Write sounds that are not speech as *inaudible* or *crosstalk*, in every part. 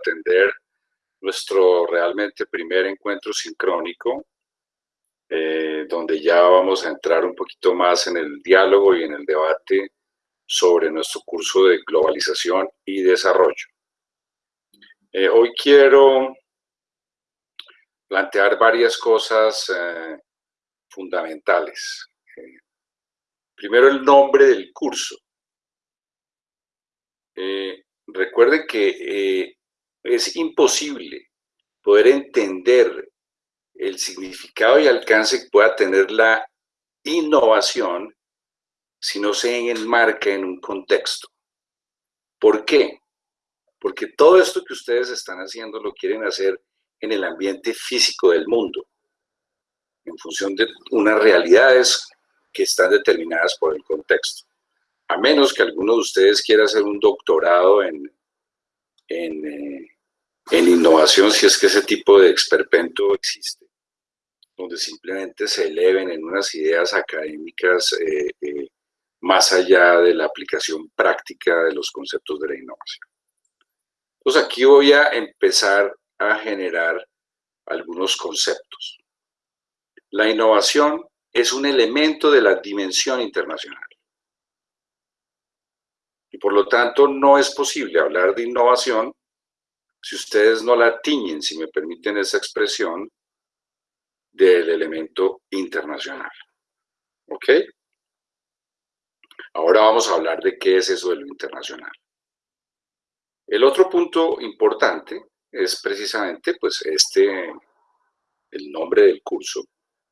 atender nuestro realmente primer encuentro sincrónico, eh, donde ya vamos a entrar un poquito más en el diálogo y en el debate sobre nuestro curso de globalización y desarrollo. Eh, hoy quiero plantear varias cosas eh, fundamentales. primero, el nombre del curso. recuerden que es imposible poder entender el significado y alcance que pueda tener la innovación si no se enmarca en un contexto. ¿Por qué? Porque todo esto que ustedes están haciendo lo quieren hacer en el ambiente físico del mundo, en función de unas realidades que están determinadas por el contexto. A menos que alguno de ustedes quiera hacer un doctorado en, en, eh, en innovación, si es que ese tipo de experpento existe, donde simplemente se eleven en unas ideas académicas eh, eh, más allá de la aplicación práctica de los conceptos de la innovación. Entonces aquí voy a empezar a generar algunos conceptos. La innovación es un elemento de la dimensión internacional. Por lo tanto no es posible hablar de innovación si ustedes no la tiñen, si me permiten esa expresión, del elemento internacional. ¿Ok? Ahora vamos a hablar de qué es eso de lo internacional. El otro punto importante es precisamente pues este, el nombre del curso,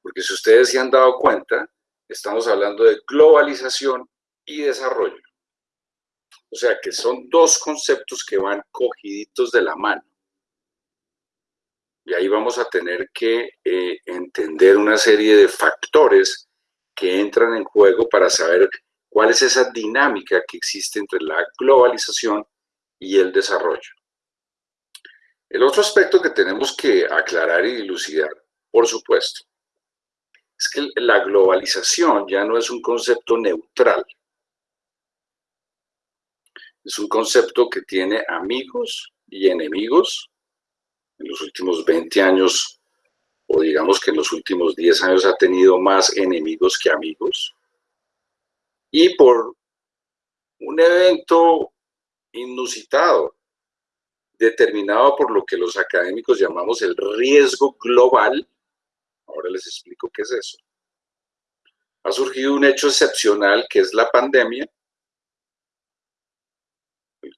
porque si ustedes se han dado cuenta, estamos hablando de globalización y desarrollo. O sea que son dos conceptos que van cogiditos de la mano. Y ahí vamos a tener que eh, entender una serie de factores que entran en juego para saber cuál es esa dinámica que existe entre la globalización y el desarrollo. El otro aspecto que tenemos que aclarar y dilucidar, por supuesto, es que la globalización ya no es un concepto neutral, es un concepto que tiene amigos y enemigos. En los últimos 20 años, o digamos que en los últimos 10 años ha tenido más enemigos que amigos. Y por un evento inusitado, determinado por lo que los académicos llamamos el riesgo global, ahora les explico qué es eso, ha surgido un hecho excepcional que es la pandemia,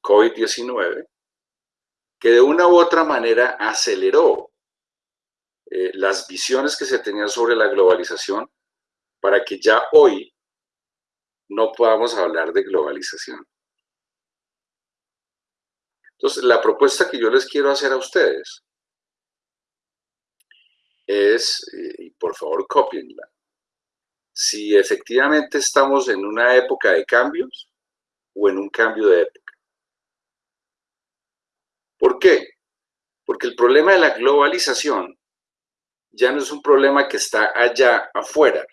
COVID-19, que de una u otra manera aceleró eh, las visiones que se tenían sobre la globalización para que ya hoy no podamos hablar de globalización. Entonces, la propuesta que yo les quiero hacer a ustedes es, eh, y por favor copienla, si efectivamente estamos en una época de cambios o en un cambio de época. ¿Por qué? Porque el problema de la globalización ya no es un problema que está allá afuera,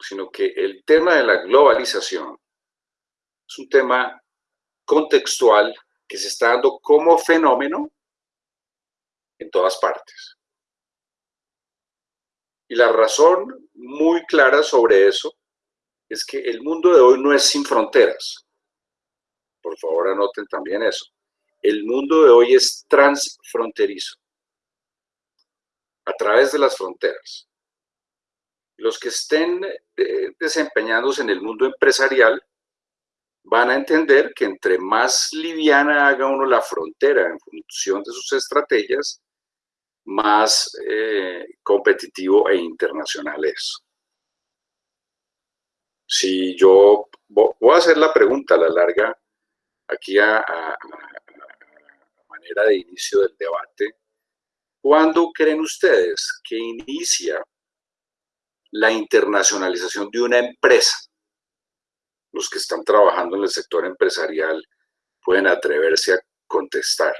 sino que el tema de la globalización es un tema contextual que se está dando como fenómeno en todas partes. Y la razón muy clara sobre eso es que el mundo de hoy no es sin fronteras por favor anoten también eso. El mundo de hoy es transfronterizo, a través de las fronteras. Los que estén eh, desempeñándose en el mundo empresarial van a entender que entre más liviana haga uno la frontera en función de sus estrategias, más eh, competitivo e internacional es. Si yo voy a hacer la pregunta a la larga, aquí a, manera de inicio del debate, ¿cuándo creen ustedes que inicia la internacionalización de una empresa? Los que están trabajando en el sector empresarial pueden atreverse a contestar.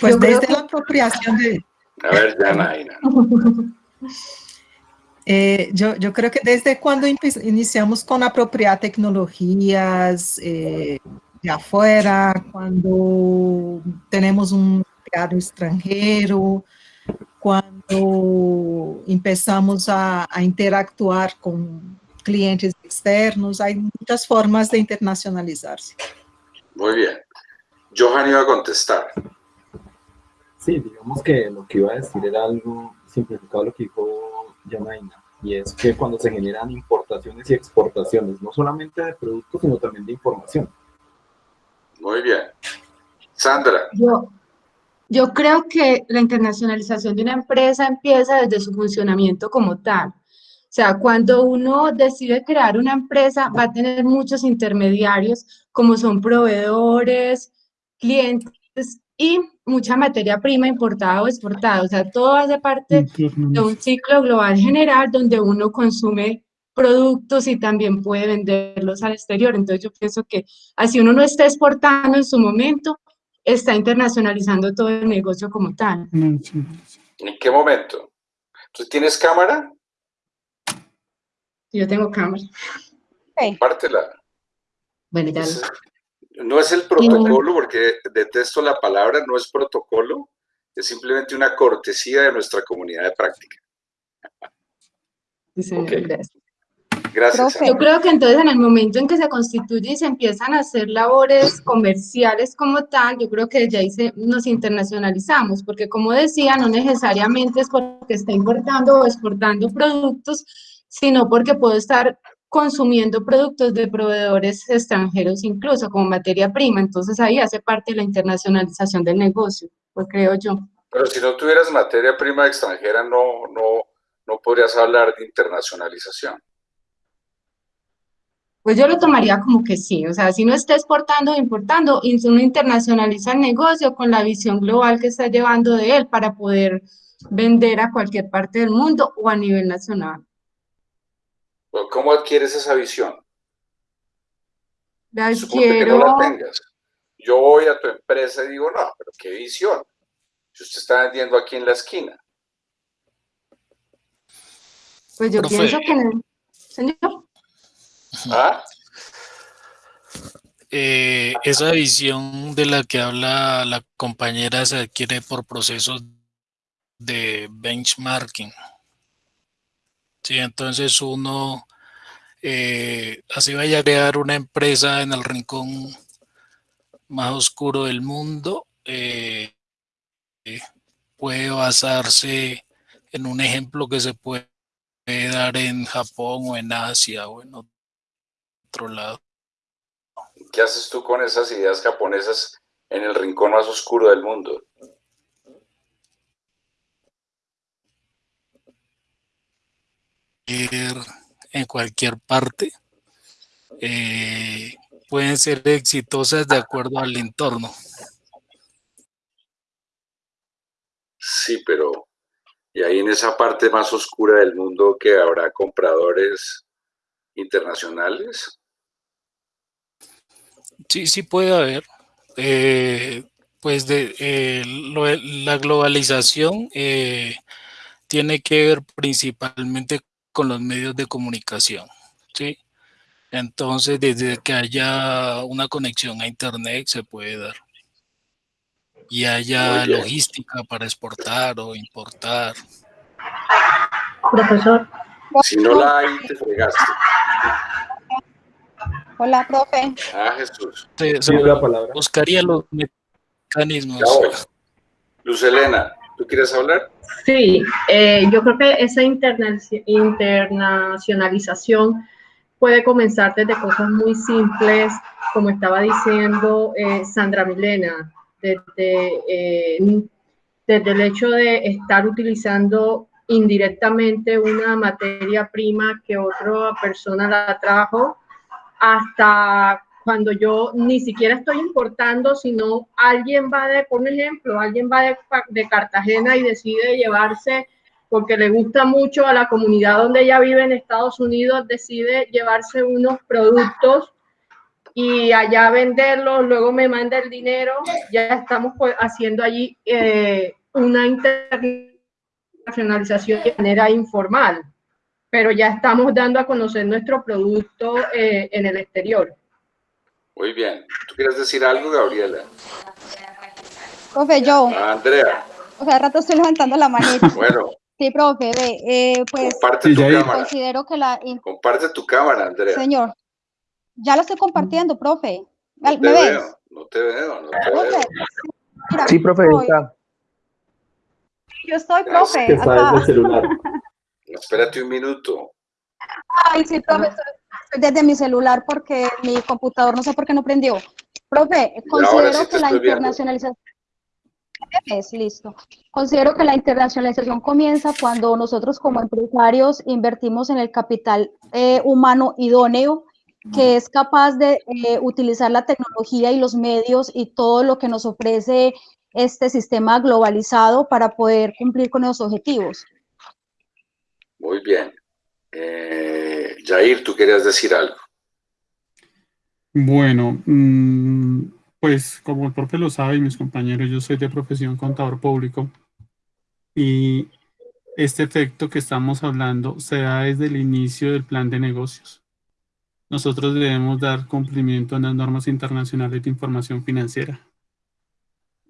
Pues desde la apropiación de... A ver, Janaina. *laughs* Eh, yo, yo, creo que desde cuando iniciamos con apropiar tecnologías eh, de afuera, cuando tenemos un mercado extranjero, cuando empezamos a, a interactuar con clientes externos, hay muchas formas de internacionalizarse. Muy bien. Johan iba a contestar. Sí, digamos que lo que iba a decir era algo simplificado lo que dijo Janaina, y es que cuando se generan importaciones y exportaciones, no solamente de productos, sino también de información. Muy bien. Sandra. Yo, yo creo que la internacionalización de una empresa empieza desde su funcionamiento como tal. O sea, cuando uno decide crear una empresa, va a tener muchos intermediarios, como son proveedores, clientes y mucha materia prima importada o exportada. O sea, todo hace parte de un ciclo global general donde uno consume productos y también puede venderlos al exterior. Entonces yo pienso que así uno no está exportando en su momento, está internacionalizando todo el negocio como tal. ¿En qué momento? ¿Tú tienes cámara? Yo tengo cámara. Pártela. Bueno, ya. No es el protocolo, porque detesto la palabra, no es protocolo, es simplemente una cortesía de nuestra comunidad de práctica. gracias. Gracias. Yo creo que entonces en el momento en que se constituye y se empiezan a hacer labores comerciales como tal, yo creo que ya ahí nos internacionalizamos, porque como decía, no necesariamente es porque está importando o exportando productos, sino porque puedo estar consumiendo productos de proveedores extranjeros incluso como materia prima, entonces ahí hace parte de la internacionalización del negocio, pues creo yo. Pero si no tuvieras materia prima extranjera, no, no, no podrías hablar de internacionalización. Pues yo lo tomaría como que sí, o sea, si no está exportando o importando, uno internacionaliza el negocio con la visión global que está llevando de él para poder vender a cualquier parte del mundo o a nivel nacional. ¿Cómo adquieres esa visión? La que no la tengas. Yo voy a tu empresa y digo, no, pero qué visión. Si usted está vendiendo aquí en la esquina. Pues yo pienso que... Señor. ¿Ah? Eh, esa visión de la que habla la compañera se adquiere por procesos de benchmarking. Sí, entonces uno, eh, así vaya a crear una empresa en el rincón más oscuro del mundo, eh, puede basarse en un ejemplo que se puede dar en Japón o en Asia o en otro lado. ¿Qué haces tú con esas ideas japonesas en el rincón más oscuro del mundo? En cualquier parte, eh, pueden ser exitosas de acuerdo al entorno. Sí, pero y ahí en esa parte más oscura del mundo que habrá compradores internacionales. Sí, sí puede haber. Eh, pues de eh, la globalización tiene que ver principalmente con los medios de comunicación, ¿sí? Entonces, desde que haya una conexión a Internet se puede dar. Y haya logística para exportar o importar. Profesor. Si no la hay, te fregaste. Hola, profe. Ah, Jesús. la palabra. Buscaría los mecanismos. Luz Elena, ¿tú quieres hablar? Sí, eh, yo creo que esa internacionalización puede comenzar desde cosas muy simples, como estaba diciendo eh, Sandra Milena, desde, eh, desde el hecho de estar utilizando indirectamente una materia prima que otra persona la trajo, hasta cuando yo ni siquiera estoy importando, sino alguien va de, por ejemplo, alguien va de, Cartagena y decide llevarse, porque le gusta mucho a la comunidad donde ella vive en Estados Unidos, decide llevarse unos productos y allá venderlos, luego me manda el dinero, ya estamos pues, haciendo allí eh, una internacionalización de manera informal. pero ya estamos dando a conocer nuestro producto eh, en el exterior. Muy bien. ¿Tú quieres decir algo, Gabriela? Profe, yo. Ah, Andrea. O sea, rato estoy levantando la manita. Bueno. Sí, profe, ve, eh, pues comparte tu cámara. considero que la... Comparte tu cámara, Andrea. Señor, ya la estoy compartiendo, profe. No ¿Me te ves? veo, no te veo, no te Profe, veo. mira, Sí, profe, estoy. está. Yo estoy, profe, acá. celular. Espérate un minuto. Ay, sí, profe, estoy estoy desde mi celular porque mi computador no sé por qué no prendió. Profe, considero sí que la internacionalización... Es listo. Considero que la internacionalización comienza cuando nosotros como empresarios invertimos en el capital eh, humano idóneo que es capaz de eh, utilizar la tecnología y los medios y todo lo que nos ofrece este sistema globalizado para poder cumplir con los objetivos. Muy bien. Eh, Jair, tú querías decir algo. Bueno, mm, pues como el profe lo sabe y mis compañeros, yo soy de profesión contador público y este efecto que estamos hablando se da desde el inicio del plan de negocios. Nosotros debemos dar cumplimiento a las normas internacionales de información financiera.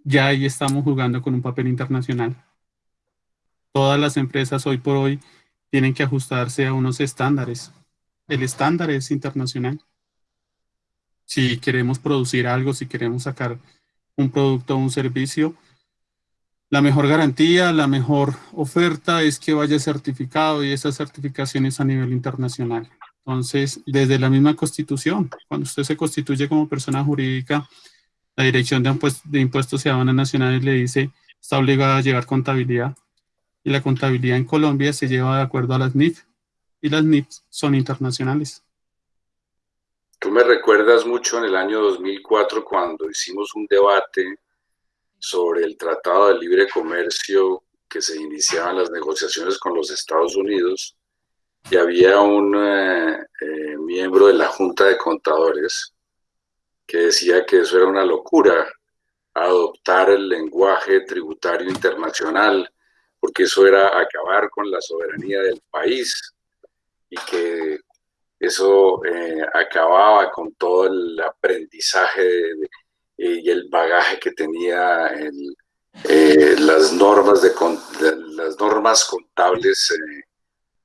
Ya ahí estamos jugando con un papel internacional. Todas las empresas hoy por hoy tienen que ajustarse a unos estándares. El estándar es internacional si queremos producir algo, si queremos sacar un producto o un servicio, la mejor garantía, la mejor oferta es que vaya certificado y esa certificación es a nivel internacional. Entonces, desde la misma constitución, cuando usted se constituye como persona jurídica, la Dirección de, Impuestos, de y Aduanas Nacionales le dice, está obligada a llevar contabilidad. Y la contabilidad en Colombia se lleva de acuerdo a las NIF. Y las NIF son internacionales. Tú me recuerdas mucho en el año 2004 cuando hicimos un debate sobre el Tratado de Libre Comercio que se iniciaban las negociaciones con los Estados Unidos y había un eh, eh, miembro de la Junta de Contadores que decía que eso era una locura, adoptar el lenguaje tributario internacional, porque eso era acabar con la soberanía del país y que eso eh, acababa con todo el aprendizaje de- y el bagaje que tenía eh, las normas de, las normas contables eh,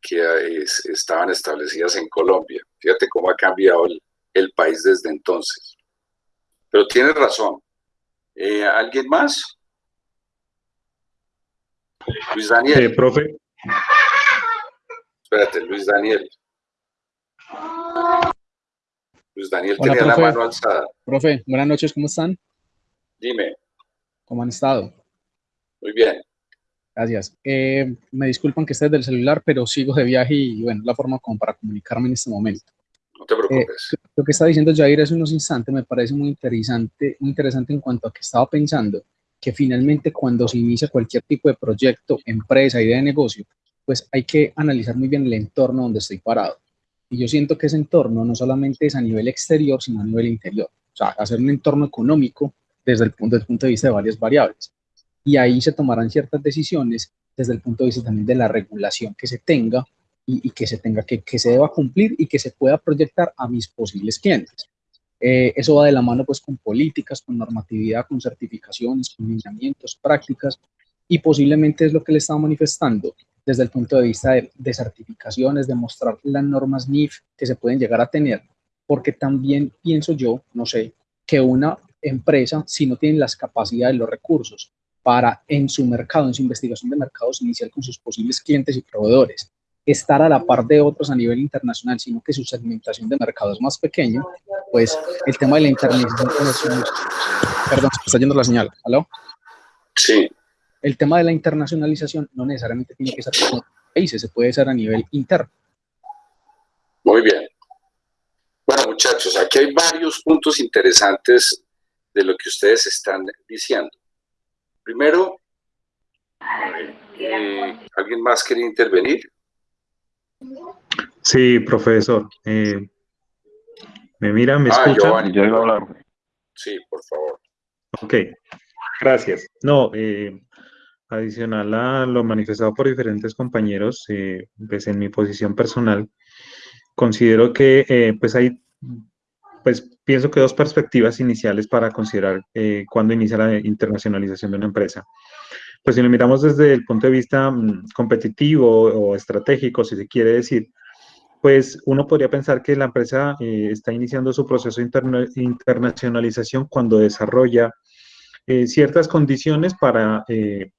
que eh, es- estaban establecidas en Colombia. Fíjate cómo ha cambiado el, país desde entonces. Pero tienes razón. ¿Alguien más? Luis Daniel. Eh, profe, Espérate, Luis Daniel. Luis Daniel Hola, tenía la profe. mano alzada. Profe, buenas noches, ¿cómo están? Dime, ¿Cómo han estado? muy bien. Gracias. Eh, me disculpan que esté desde el celular, pero sigo de viaje y bueno, es la forma como para comunicarme en este momento. No te preocupes. Lo que está diciendo Jair hace unos instantes me parece muy interesante, muy interesante en cuanto a que estaba pensando que finalmente cuando se inicia cualquier tipo de proyecto, empresa, idea de negocio, pues hay que analizar muy bien el entorno donde estoy parado. Y yo siento que ese entorno no solamente es a nivel exterior, sino a nivel interior. O sea, hacer un entorno económico desde el punto, de vista de varias variables. Y ahí se tomarán ciertas decisiones desde el punto de vista también de la regulación que se tenga y, y que se tenga que, que se deba cumplir y que se pueda proyectar a mis posibles clientes. Eh, eso va de la mano pues con políticas, con normatividad, con certificaciones, con lineamientos, prácticas y posiblemente es lo que le estaba manifestando desde el punto de vista de, certificaciones, de mostrar las normas NIF que se pueden llegar a tener, porque también pienso yo, no sé, que una empresa, si no tiene las capacidades, los recursos para en su mercado, en su investigación de mercados inicial con sus posibles clientes y proveedores, estar a la par de otros a nivel internacional, sino que su segmentación de mercado es más pequeño, pues el tema de la internacionalización, perdón, se está yendo la señal, ¿aló? Sí, El tema de la internacionalización no necesariamente tiene que ser con países, se puede hacer a nivel interno. muy bien. Bueno, muchachos, aquí hay varios puntos interesantes de lo que ustedes están diciendo. Primero, eh, ¿alguien más quería intervenir? Sí, profesor. eh, ¿Me mira, me Ah, escucha? Giovanni. Yo iba a hablar. Sí, por favor. Ok, gracias. No, eh, adicional a lo manifestado por diferentes compañeros, eh, pues en mi posición personal, considero que eh, pues hay, pues pienso que dos perspectivas iniciales para considerar eh, cuándo inicia la internacionalización de una empresa. Pues si lo miramos desde el punto de vista mm, competitivo o estratégico, si se quiere decir, pues uno podría pensar que la empresa eh, está iniciando su proceso de internacionalización cuando desarrolla eh, ciertas condiciones para eh,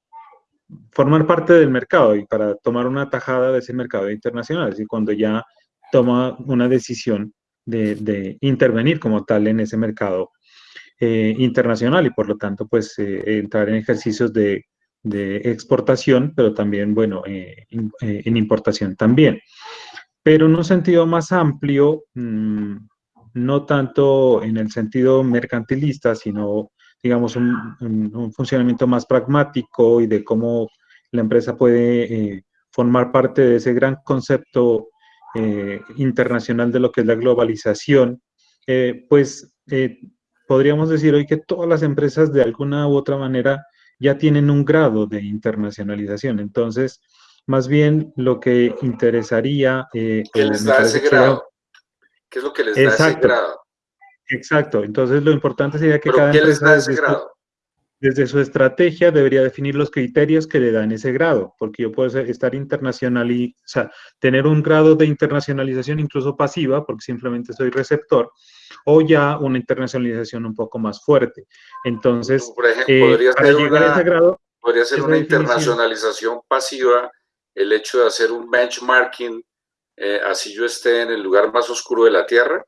formar parte del mercado y para tomar una tajada de ese mercado internacional, es decir, cuando ya toma una decisión de, intervenir como tal en ese mercado internacional y por lo tanto pues entrar en ejercicios de, exportación, pero también, bueno, en importación también. Pero en un sentido más amplio, mm, no tanto en el sentido mercantilista, sino, digamos, un, funcionamiento más pragmático y de cómo la empresa puede eh, formar parte de ese gran concepto eh, internacional de lo que es la globalización, eh, pues podríamos decir hoy que todas las empresas de alguna u otra manera ya tienen un grado de internacionalización. Entonces, más bien lo que interesaría... Eh, ¿Qué les da ese grado? ¿Qué es lo que les da ese grado? Exacto, entonces lo importante sería que cada empresa desde su, desde su, estrategia debería definir los criterios que le dan ese grado, porque yo puedo estar internacional y, o sea, tener un grado de internacionalización incluso pasiva, porque simplemente soy receptor, o ya una internacionalización un poco más fuerte. Entonces, Por ejemplo, eh, podría para llegar a ese grado... Podría ser una internacionalización pasiva el hecho de hacer un benchmarking, eh, así yo esté en el lugar más oscuro de la Tierra?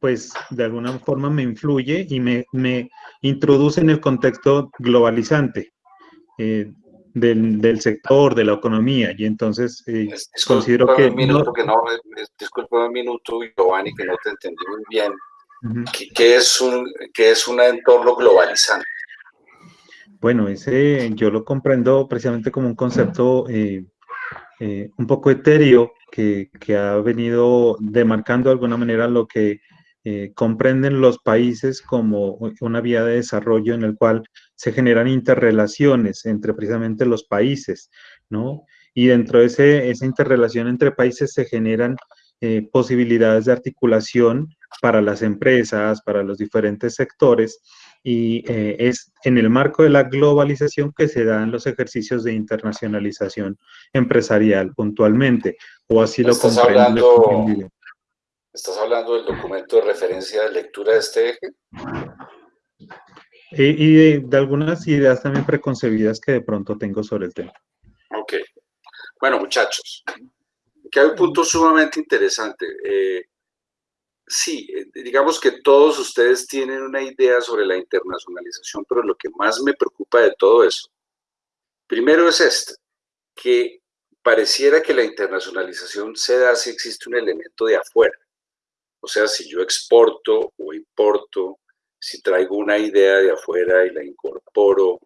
Pues de alguna forma me influye y me, introduce en el contexto globalizante eh, del, sector, de la economía, y entonces eh, considero que... Un minuto, que no, disculpa un minuto, Giovanni, que no te entendí muy bien. ¿Qué, es un, ¿Qué es un entorno globalizante? Bueno, ese yo lo comprendo precisamente como un concepto eh, eh, un poco etéreo que, ha venido demarcando de alguna manera lo que eh, comprenden los países como una vía de desarrollo en el cual se generan interrelaciones entre precisamente los países, ¿no? Y dentro de ese, esa interrelación entre países se generan posibilidades de articulación para las empresas, para los diferentes sectores, y eh, es en el marco de la globalización que se dan los ejercicios de internacionalización empresarial puntualmente, o así lo ¿Estás hablando, ¿Estás hablando del documento de referencia de lectura de este eje? Y, de, algunas ideas también preconcebidas que de pronto tengo sobre el tema. Ok. Bueno, muchachos, que hay un punto sumamente interesante. Eh, sí, eh, digamos que todos ustedes tienen una idea sobre la internacionalización, pero lo que más me preocupa de todo eso, primero es esto, que pareciera que la internacionalización se da si existe un elemento de afuera. O sea, si yo exporto o importo, si traigo una idea de afuera y la incorporo,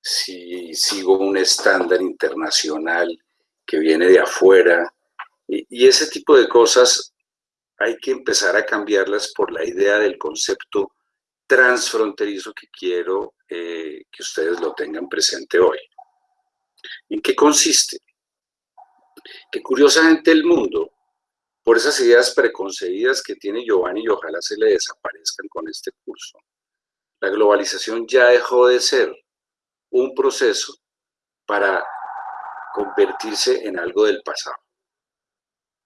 si sigo un estándar internacional que viene de afuera, y, ese tipo de cosas hay que empezar a cambiarlas por la idea del concepto transfronterizo que quiero eh, que ustedes lo tengan presente hoy. ¿En qué consiste? Que curiosamente el mundo, por esas ideas preconcebidas que tiene Giovanni y ojalá se le desaparezcan con este curso, la globalización ya dejó de ser un proceso para convertirse en algo del pasado.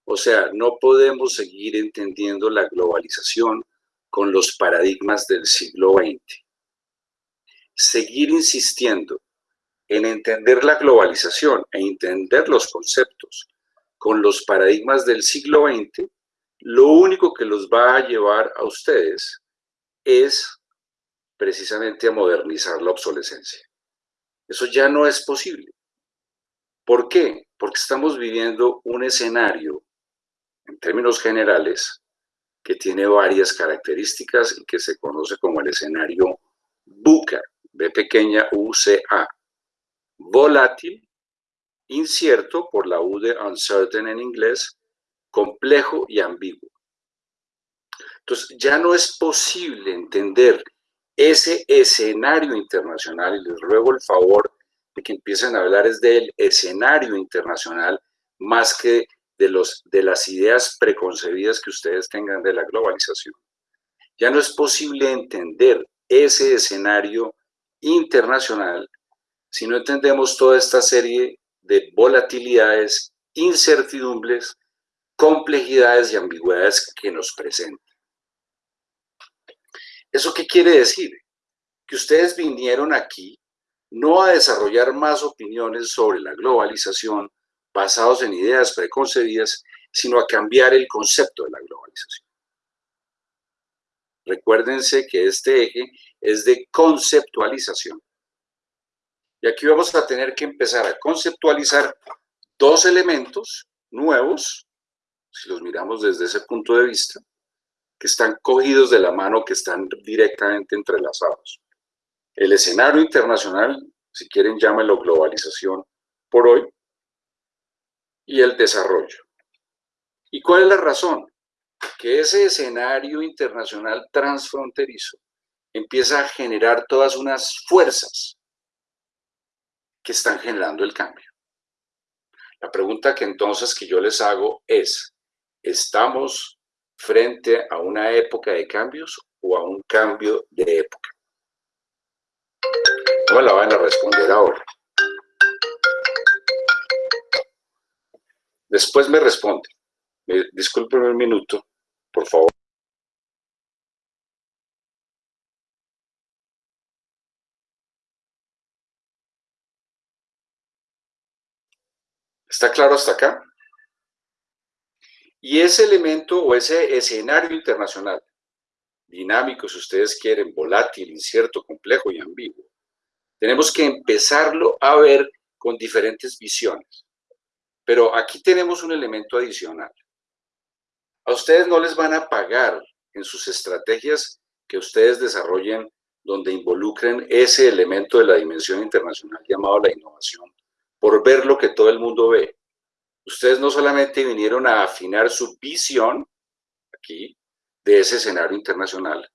O sea, no podemos seguir entendiendo la globalización con los paradigmas del siglo XX. Seguir insistiendo en entender la globalización e entender los conceptos con los paradigmas del siglo XX, lo único que los va a llevar a ustedes es precisamente a modernizar la obsolescencia. Eso ya no es posible. ¿Por qué? Porque estamos viviendo un escenario en términos generales, que tiene varias características y que se conoce como el escenario BUCA, B pequeña UCA, volátil, incierto por la U de uncertain en inglés, complejo y ambiguo. Entonces, ya no es posible entender ese escenario internacional, y les ruego el favor de que empiecen a hablar es del escenario internacional más que de, los, de las ideas preconcebidas que ustedes tengan de la globalización. Ya no es posible entender ese escenario internacional si no entendemos toda esta serie de volatilidades, incertidumbres, complejidades y ambigüedades que nos presentan. ¿Eso qué quiere decir? Que ustedes vinieron aquí no a desarrollar más opiniones sobre la globalización basados en ideas preconcebidas, sino a cambiar el concepto de la globalización. Recuérdense que este eje es de conceptualización. Y aquí vamos a tener que empezar a conceptualizar dos elementos nuevos, si los miramos desde ese punto de vista, que están cogidos de la mano, que están directamente entrelazados. El escenario internacional, si quieren llámenlo globalización por hoy, y el desarrollo. ¿Y cuál es la razón? Que ese escenario internacional transfronterizo empieza a generar todas unas fuerzas que están generando el cambio. La pregunta que entonces que yo les hago es, ¿estamos frente a una época de cambios o a un cambio de época? No la van a responder ahora. Después me responde. Discúlpeme un minuto, por favor. ¿Está claro hasta acá? Y ese elemento o ese escenario internacional, dinámico si ustedes quieren, volátil, incierto, complejo y ambiguo, tenemos que empezarlo a ver con diferentes visiones. Pero aquí tenemos un elemento adicional. A ustedes no les van a pagar en sus estrategias que ustedes desarrollen donde involucren ese elemento de la dimensión internacional llamado la innovación por ver lo que todo el mundo ve. Ustedes no solamente vinieron a afinar su visión aquí de ese escenario internacional,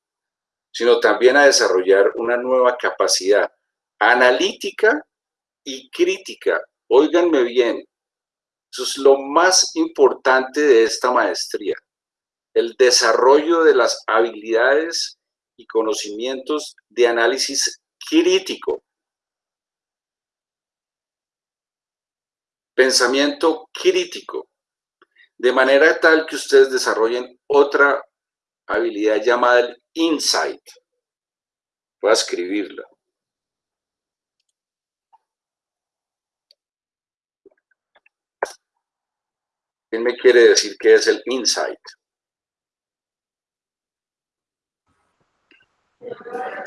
sino también a desarrollar una nueva capacidad analítica y crítica. Óiganme bien, eso es lo más importante de esta maestría, el desarrollo de las habilidades y conocimientos de análisis crítico. Pensamiento crítico, de manera tal que ustedes desarrollen otra habilidad llamada el insight. Voy a escribirla. ¿Quién me quiere decir qué es el insight?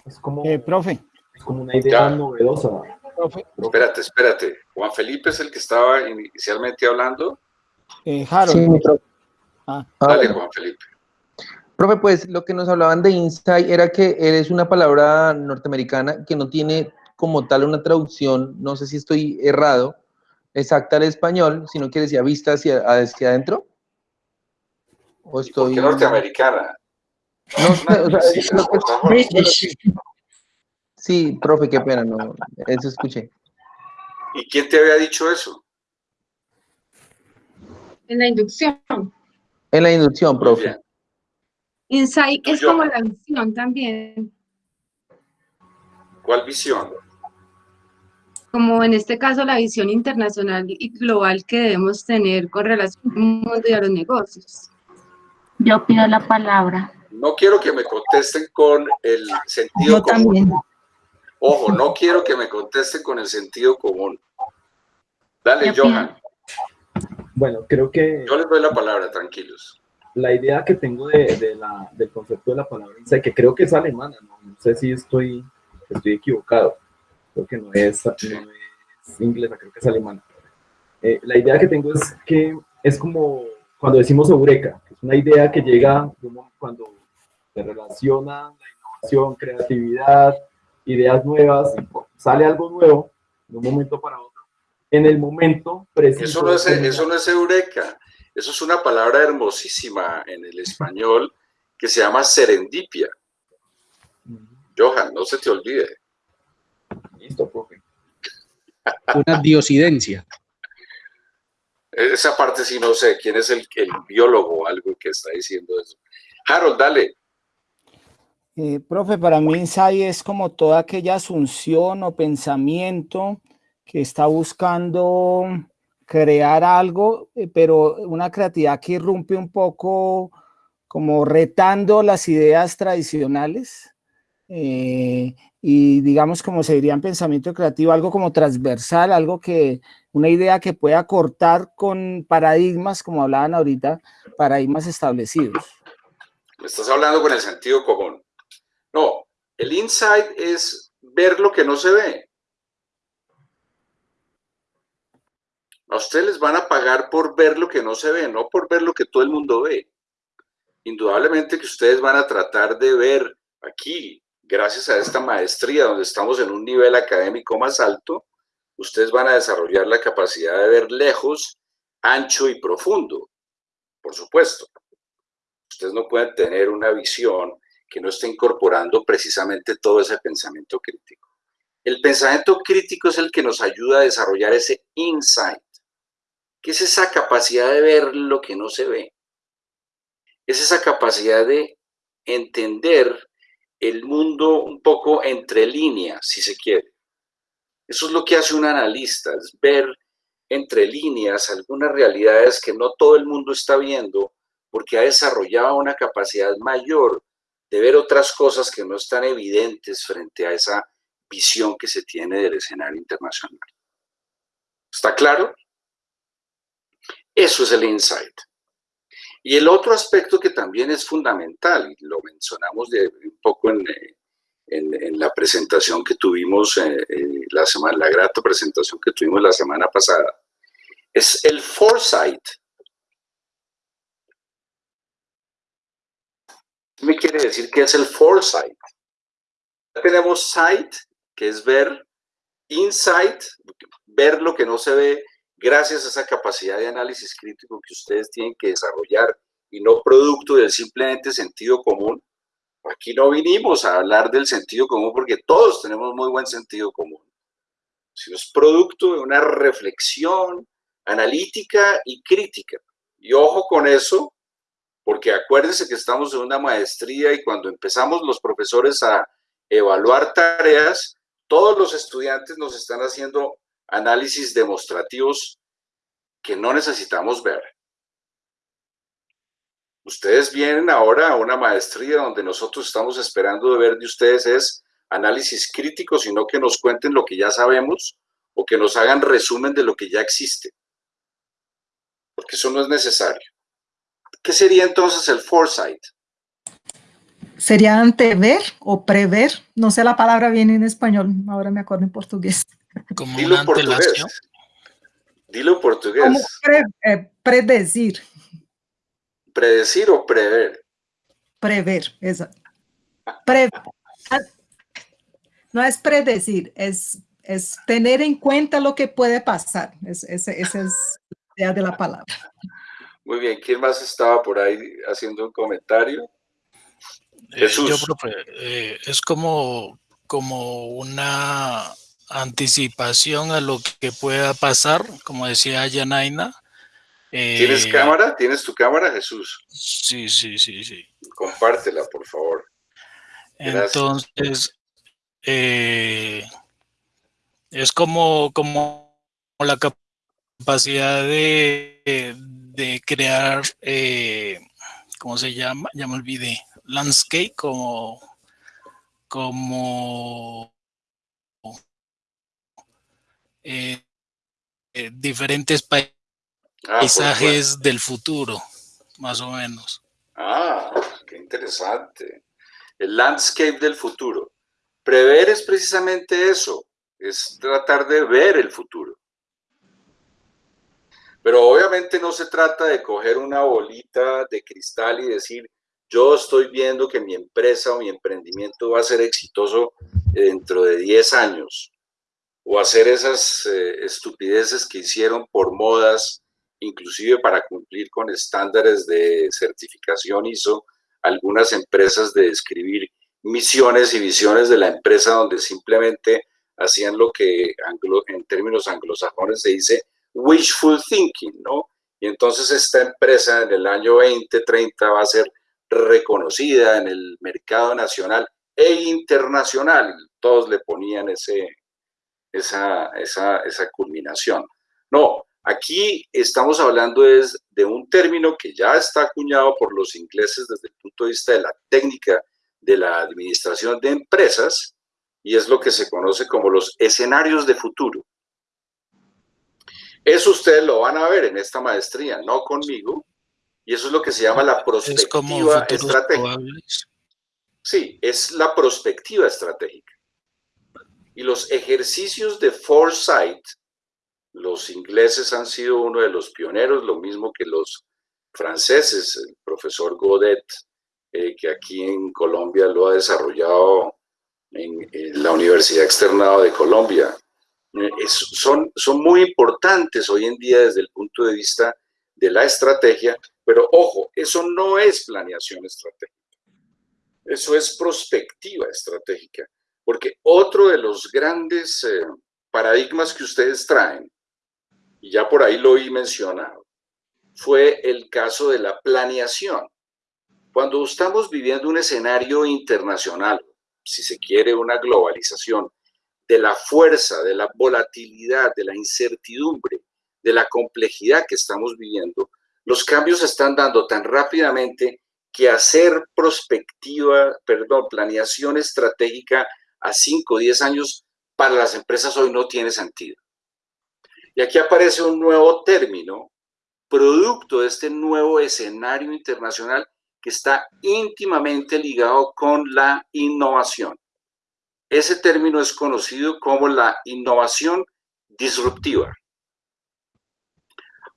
Es como, eh, profe. Es como una idea novedosa. Espérate, espérate. Juan Felipe es el que estaba inicialmente hablando. Eh, Harold. Ah. Dale, Juan Felipe. Profe, pues lo que nos hablaban de insight era que es una palabra norteamericana que no tiene como tal una traducción, no sé si estoy errado, exacta al español, sino que decía vista hacia, hacia adentro. ¿O estoy... ¿Por qué norteamericana? No, Sí, profe, qué pena, no, eso escuché. ¿Y quién te había dicho eso? En la inducción. En la inducción, profe. Insight es como la visión también. ¿Cuál visión? Como en este caso la visión internacional y global que debemos tener con relación al mundo y a los negocios. Yo pido la palabra. No quiero que me contesten con el sentido Yo también. Ojo, no quiero que me contesten con el sentido común. Dale, Johan. Bueno, creo que... Yo les doy la palabra, tranquilos. La idea que tengo de, la, del concepto de la palabra insight, que creo que es alemana, no, sé si estoy, estoy equivocado, creo que no es, inglesa, creo que es alemana. Eh, la idea que tengo es que es como cuando decimos eureka, es una idea que llega cuando se relaciona la innovación, creatividad, ideas nuevas, sale algo nuevo de un momento para otro, en el momento preciso. Eso no es, eso no es eureka, eso es una palabra hermosísima en el español que se llama serendipia. Johan, no se te olvide. Listo, profe. *laughs* una diosidencia. Esa parte sí no sé, quién es el, el biólogo o algo que está diciendo eso. Harold, dale. Eh, profe, para mí insight es como toda aquella asunción o pensamiento que está buscando crear algo, eh, pero una creatividad que irrumpe un poco como retando las ideas tradicionales eh, y digamos como se diría en pensamiento creativo, algo como transversal, algo que, una idea que pueda cortar con paradigmas, como hablaban ahorita, paradigmas establecidos. Estás hablando con el sentido común. No, el insight es ver lo que no se ve. A ustedes les van a pagar por ver lo que no se ve, no por ver lo que todo el mundo ve. Indudablemente que ustedes van a tratar de ver aquí, gracias a esta maestría donde estamos en un nivel académico más alto, ustedes van a desarrollar la capacidad de ver lejos, ancho y profundo, por supuesto. Ustedes no pueden tener una visión que no esté incorporando precisamente todo ese pensamiento crítico. El pensamiento crítico es el que nos ayuda a desarrollar ese insight, que es esa capacidad de ver lo que no se ve. Es esa capacidad de entender el mundo un poco entre líneas, si se quiere. Eso es lo que hace un analista, es ver entre líneas algunas realidades que no todo el mundo está viendo porque ha desarrollado una capacidad mayor de ver otras cosas que no están evidentes frente a esa visión que se tiene del escenario internacional. ¿Está claro? Eso es el insight. Y el otro aspecto que también es fundamental, y lo mencionamos de, un poco en, en, la presentación que tuvimos, eh, eh, la, semana, la grata presentación que tuvimos la semana pasada, es el foresight. ¿Qué me quiere decir que es el foresight? Tenemos sight, que es ver, insight, ver lo que no se ve, gracias a esa capacidad de análisis crítico que ustedes tienen que desarrollar y no producto del simplemente sentido común. Aquí no vinimos a hablar del sentido común porque todos tenemos muy buen sentido común, sino es producto de una reflexión analítica y crítica. Y ojo con eso, porque acuérdense que estamos en una maestría y cuando empezamos los profesores a evaluar tareas, todos los estudiantes nos están haciendo análisis demostrativos que no necesitamos ver. Ustedes vienen ahora a una maestría donde nosotros estamos esperando de ver de ustedes es análisis crítico, sino que nos cuenten lo que ya sabemos o que nos hagan resumen de lo que ya existe. Porque eso no es necesario. ¿Qué sería entonces el foresight? ¿Sería antever o prever? No sé la palabra bien en español, ahora me acuerdo en portugués. Como Dilo una portugués. Dilo en portugués. Como pre- eh, predecir, ¿Predecir o prever? prever, esa. Pre- no es predecir, es, es tener en cuenta lo que puede pasar. Es- ese- esa es la idea de la palabra. Muy bien, ¿quién más estaba por ahí haciendo un comentario? Eh, Jesús. yo, profe, eh, es como, como una anticipación a lo que pueda pasar, como decía Yanaina. ¿Tienes Eh, cámara? ¿Tienes tu cámara, Jesús? Sí, sí, sí, sí. Compártela, por favor. Gracias. Entonces, eh, es como, como la capacidad de, de crear, eh, ¿cómo se llama? Ya me olvidé. Landscape, como, como eh, eh, diferentes Ah, paisajes del futuro, más o menos. Ah, qué interesante. El landscape del futuro. Prever es precisamente eso, es tratar de ver el futuro. Pero obviamente no se trata de coger una bolita de cristal y decir, yo estoy viendo que mi empresa o mi emprendimiento va a ser exitoso dentro de 10 años. O hacer esas eh, estupideces que hicieron por modas, inclusive para cumplir con estándares de certificación ISO, algunas empresas de escribir misiones y visiones de la empresa donde simplemente hacían lo que en términos anglosajones se dice wishful thinking, ¿no? Y entonces esta empresa en el año 2030 va a ser reconocida en el mercado nacional e internacional. Todos le ponían ese, esa, esa, esa culminación. No, aquí estamos hablando de un término que ya está acuñado por los ingleses desde el punto de vista de la técnica de la administración de empresas y es lo que se conoce como los escenarios de futuro. Eso ustedes lo van a ver en esta maestría, no conmigo, y eso es lo que se llama la prospectiva estratégica. Sí, es la prospectiva estratégica. Y los ejercicios de foresight, los ingleses han sido uno de los pioneros, lo mismo que los franceses, el profesor Godet, eh, que aquí en Colombia lo ha desarrollado en, la Universidad Externada de Colombia. Eh, son, son muy importantes hoy en día desde el punto de vista de la estrategia, pero ojo, eso no es planeación estratégica. Eso es prospectiva estratégica, porque otro de los grandes eh, paradigmas que ustedes traen, y ya por ahí lo oí mencionado, fue el caso de la planeación. Cuando estamos viviendo un escenario internacional, si se quiere una globalización, de la fuerza, de la volatilidad, de la incertidumbre, de la complejidad que estamos viviendo, los cambios se están dando tan rápidamente que hacer prospectiva, perdón, planeación estratégica a 5 o 10 años para las empresas hoy no tiene sentido. Y aquí aparece un nuevo término, producto de este nuevo escenario internacional que está íntimamente ligado con la innovación. Ese término es conocido como la innovación disruptiva.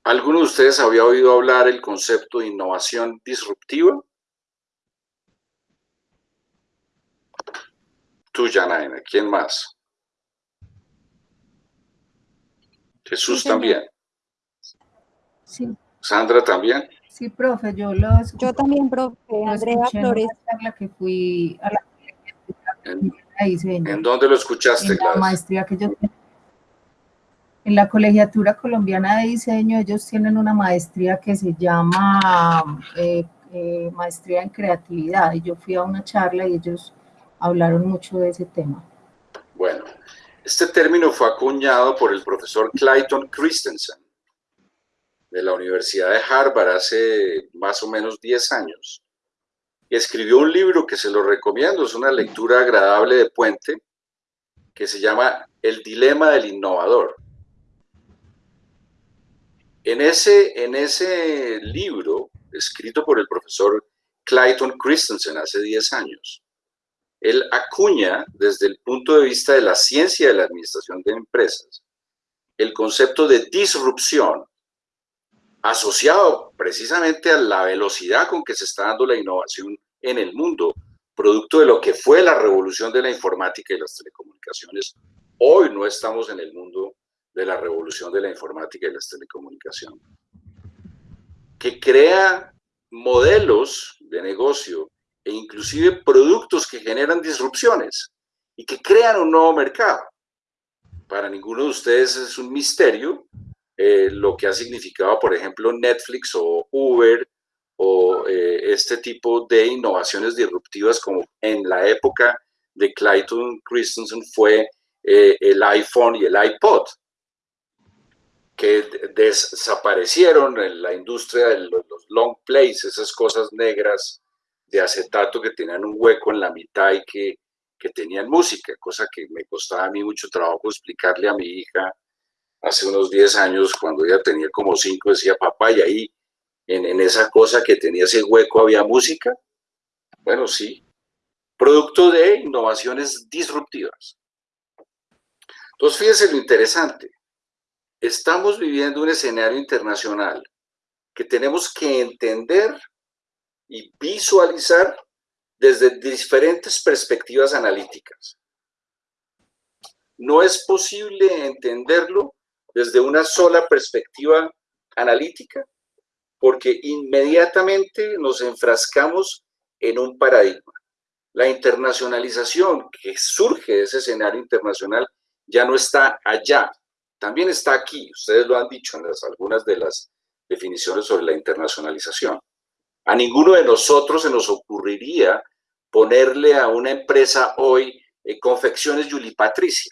¿Alguno de ustedes había oído hablar el concepto de innovación disruptiva? Tú, Janaina, ¿quién más? Jesús también. Sí. Sandra también. Sí, profe, yo lo Yo también, profe, Andrea Flores. La que fui a la ¿En, ¿En dónde lo escuchaste, En la maestría que yo en la Colegiatura Colombiana de Diseño, ellos tienen una maestría que se llama eh, eh, Maestría en Creatividad, y yo fui a una charla y ellos hablaron mucho de ese tema. Bueno, este término fue acuñado por el profesor Clayton Christensen de la Universidad de Harvard hace más o menos 10 años. Escribió un libro que se lo recomiendo, es una lectura agradable de puente, que se llama El dilema del innovador. En ese, en ese libro, escrito por el profesor Clayton Christensen hace 10 años, él acuña desde el punto de vista de la ciencia de la administración de empresas el concepto de disrupción asociado precisamente a la velocidad con que se está dando la innovación en el mundo, producto de lo que fue la revolución de la informática y las telecomunicaciones. Hoy no estamos en el mundo de la revolución de la informática y las telecomunicaciones, que crea modelos de negocio e inclusive productos que generan disrupciones y que crean un nuevo mercado. Para ninguno de ustedes es un misterio eh, lo que ha significado, por ejemplo, Netflix o Uber o eh, este tipo de innovaciones disruptivas como en la época de Clayton Christensen fue eh, el iPhone y el iPod que desaparecieron en la industria de los, long plays, esas cosas negras de acetato que tenían un hueco en la mitad y que, que tenían música, cosa que me costaba a mí mucho trabajo explicarle a mi hija hace unos 10 años, cuando ella tenía como 5, decía, papá, y ahí en, en esa cosa que tenía ese hueco había música. Bueno, sí, producto de innovaciones disruptivas. Entonces, fíjense lo interesante estamos viviendo un escenario internacional que tenemos que entender y visualizar desde diferentes perspectivas analíticas. No es posible entenderlo desde una sola perspectiva analítica porque inmediatamente nos enfrascamos en un paradigma. La internacionalización que surge de ese escenario internacional ya no está allá, también está aquí. Ustedes lo han dicho en algunas de las definiciones sobre la internacionalización. A ninguno de nosotros se nos ocurriría ponerle a una empresa hoy eh, confecciones Yuli Patricia,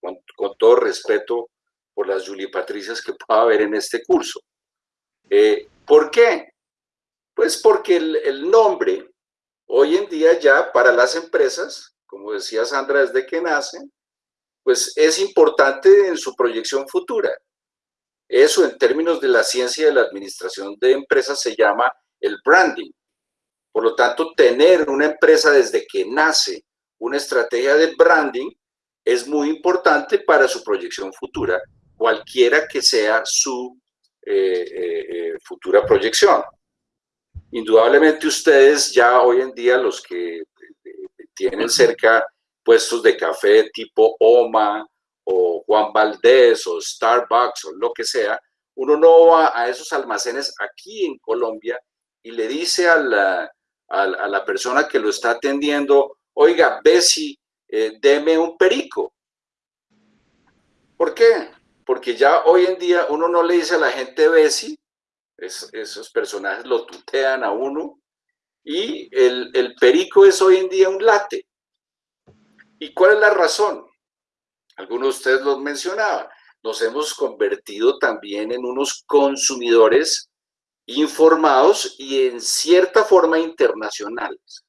con, todo respeto por las Yuli Patricias que pueda haber en este curso. Eh, ¿Por qué? Pues porque el, nombre hoy en día ya para las empresas, como decía Sandra desde que nacen, pues es importante en su proyección futura. Eso en términos de la ciencia de la administración de empresas se llama el branding. Por lo tanto, tener una empresa desde que nace una estrategia de branding es muy importante para su proyección futura, cualquiera que sea su eh, eh, eh, futura proyección. Indudablemente ustedes ya hoy en día los que tienen cerca puestos de café tipo OMA o Juan Valdés o Starbucks o lo que sea, uno no va a esos almacenes aquí en Colombia y le dice a la, a, la persona que lo está atendiendo, oiga, Bessie, eh, deme un perico. ¿Por qué? Porque ya hoy en día uno no le dice a la gente Bessie, esos personajes lo tutean a uno, y el, el perico es hoy en día un late. ¿Y cuál es la razón? Algunos de ustedes lo mencionaban. Nos hemos convertido también en unos consumidores informados y en cierta forma internacionales.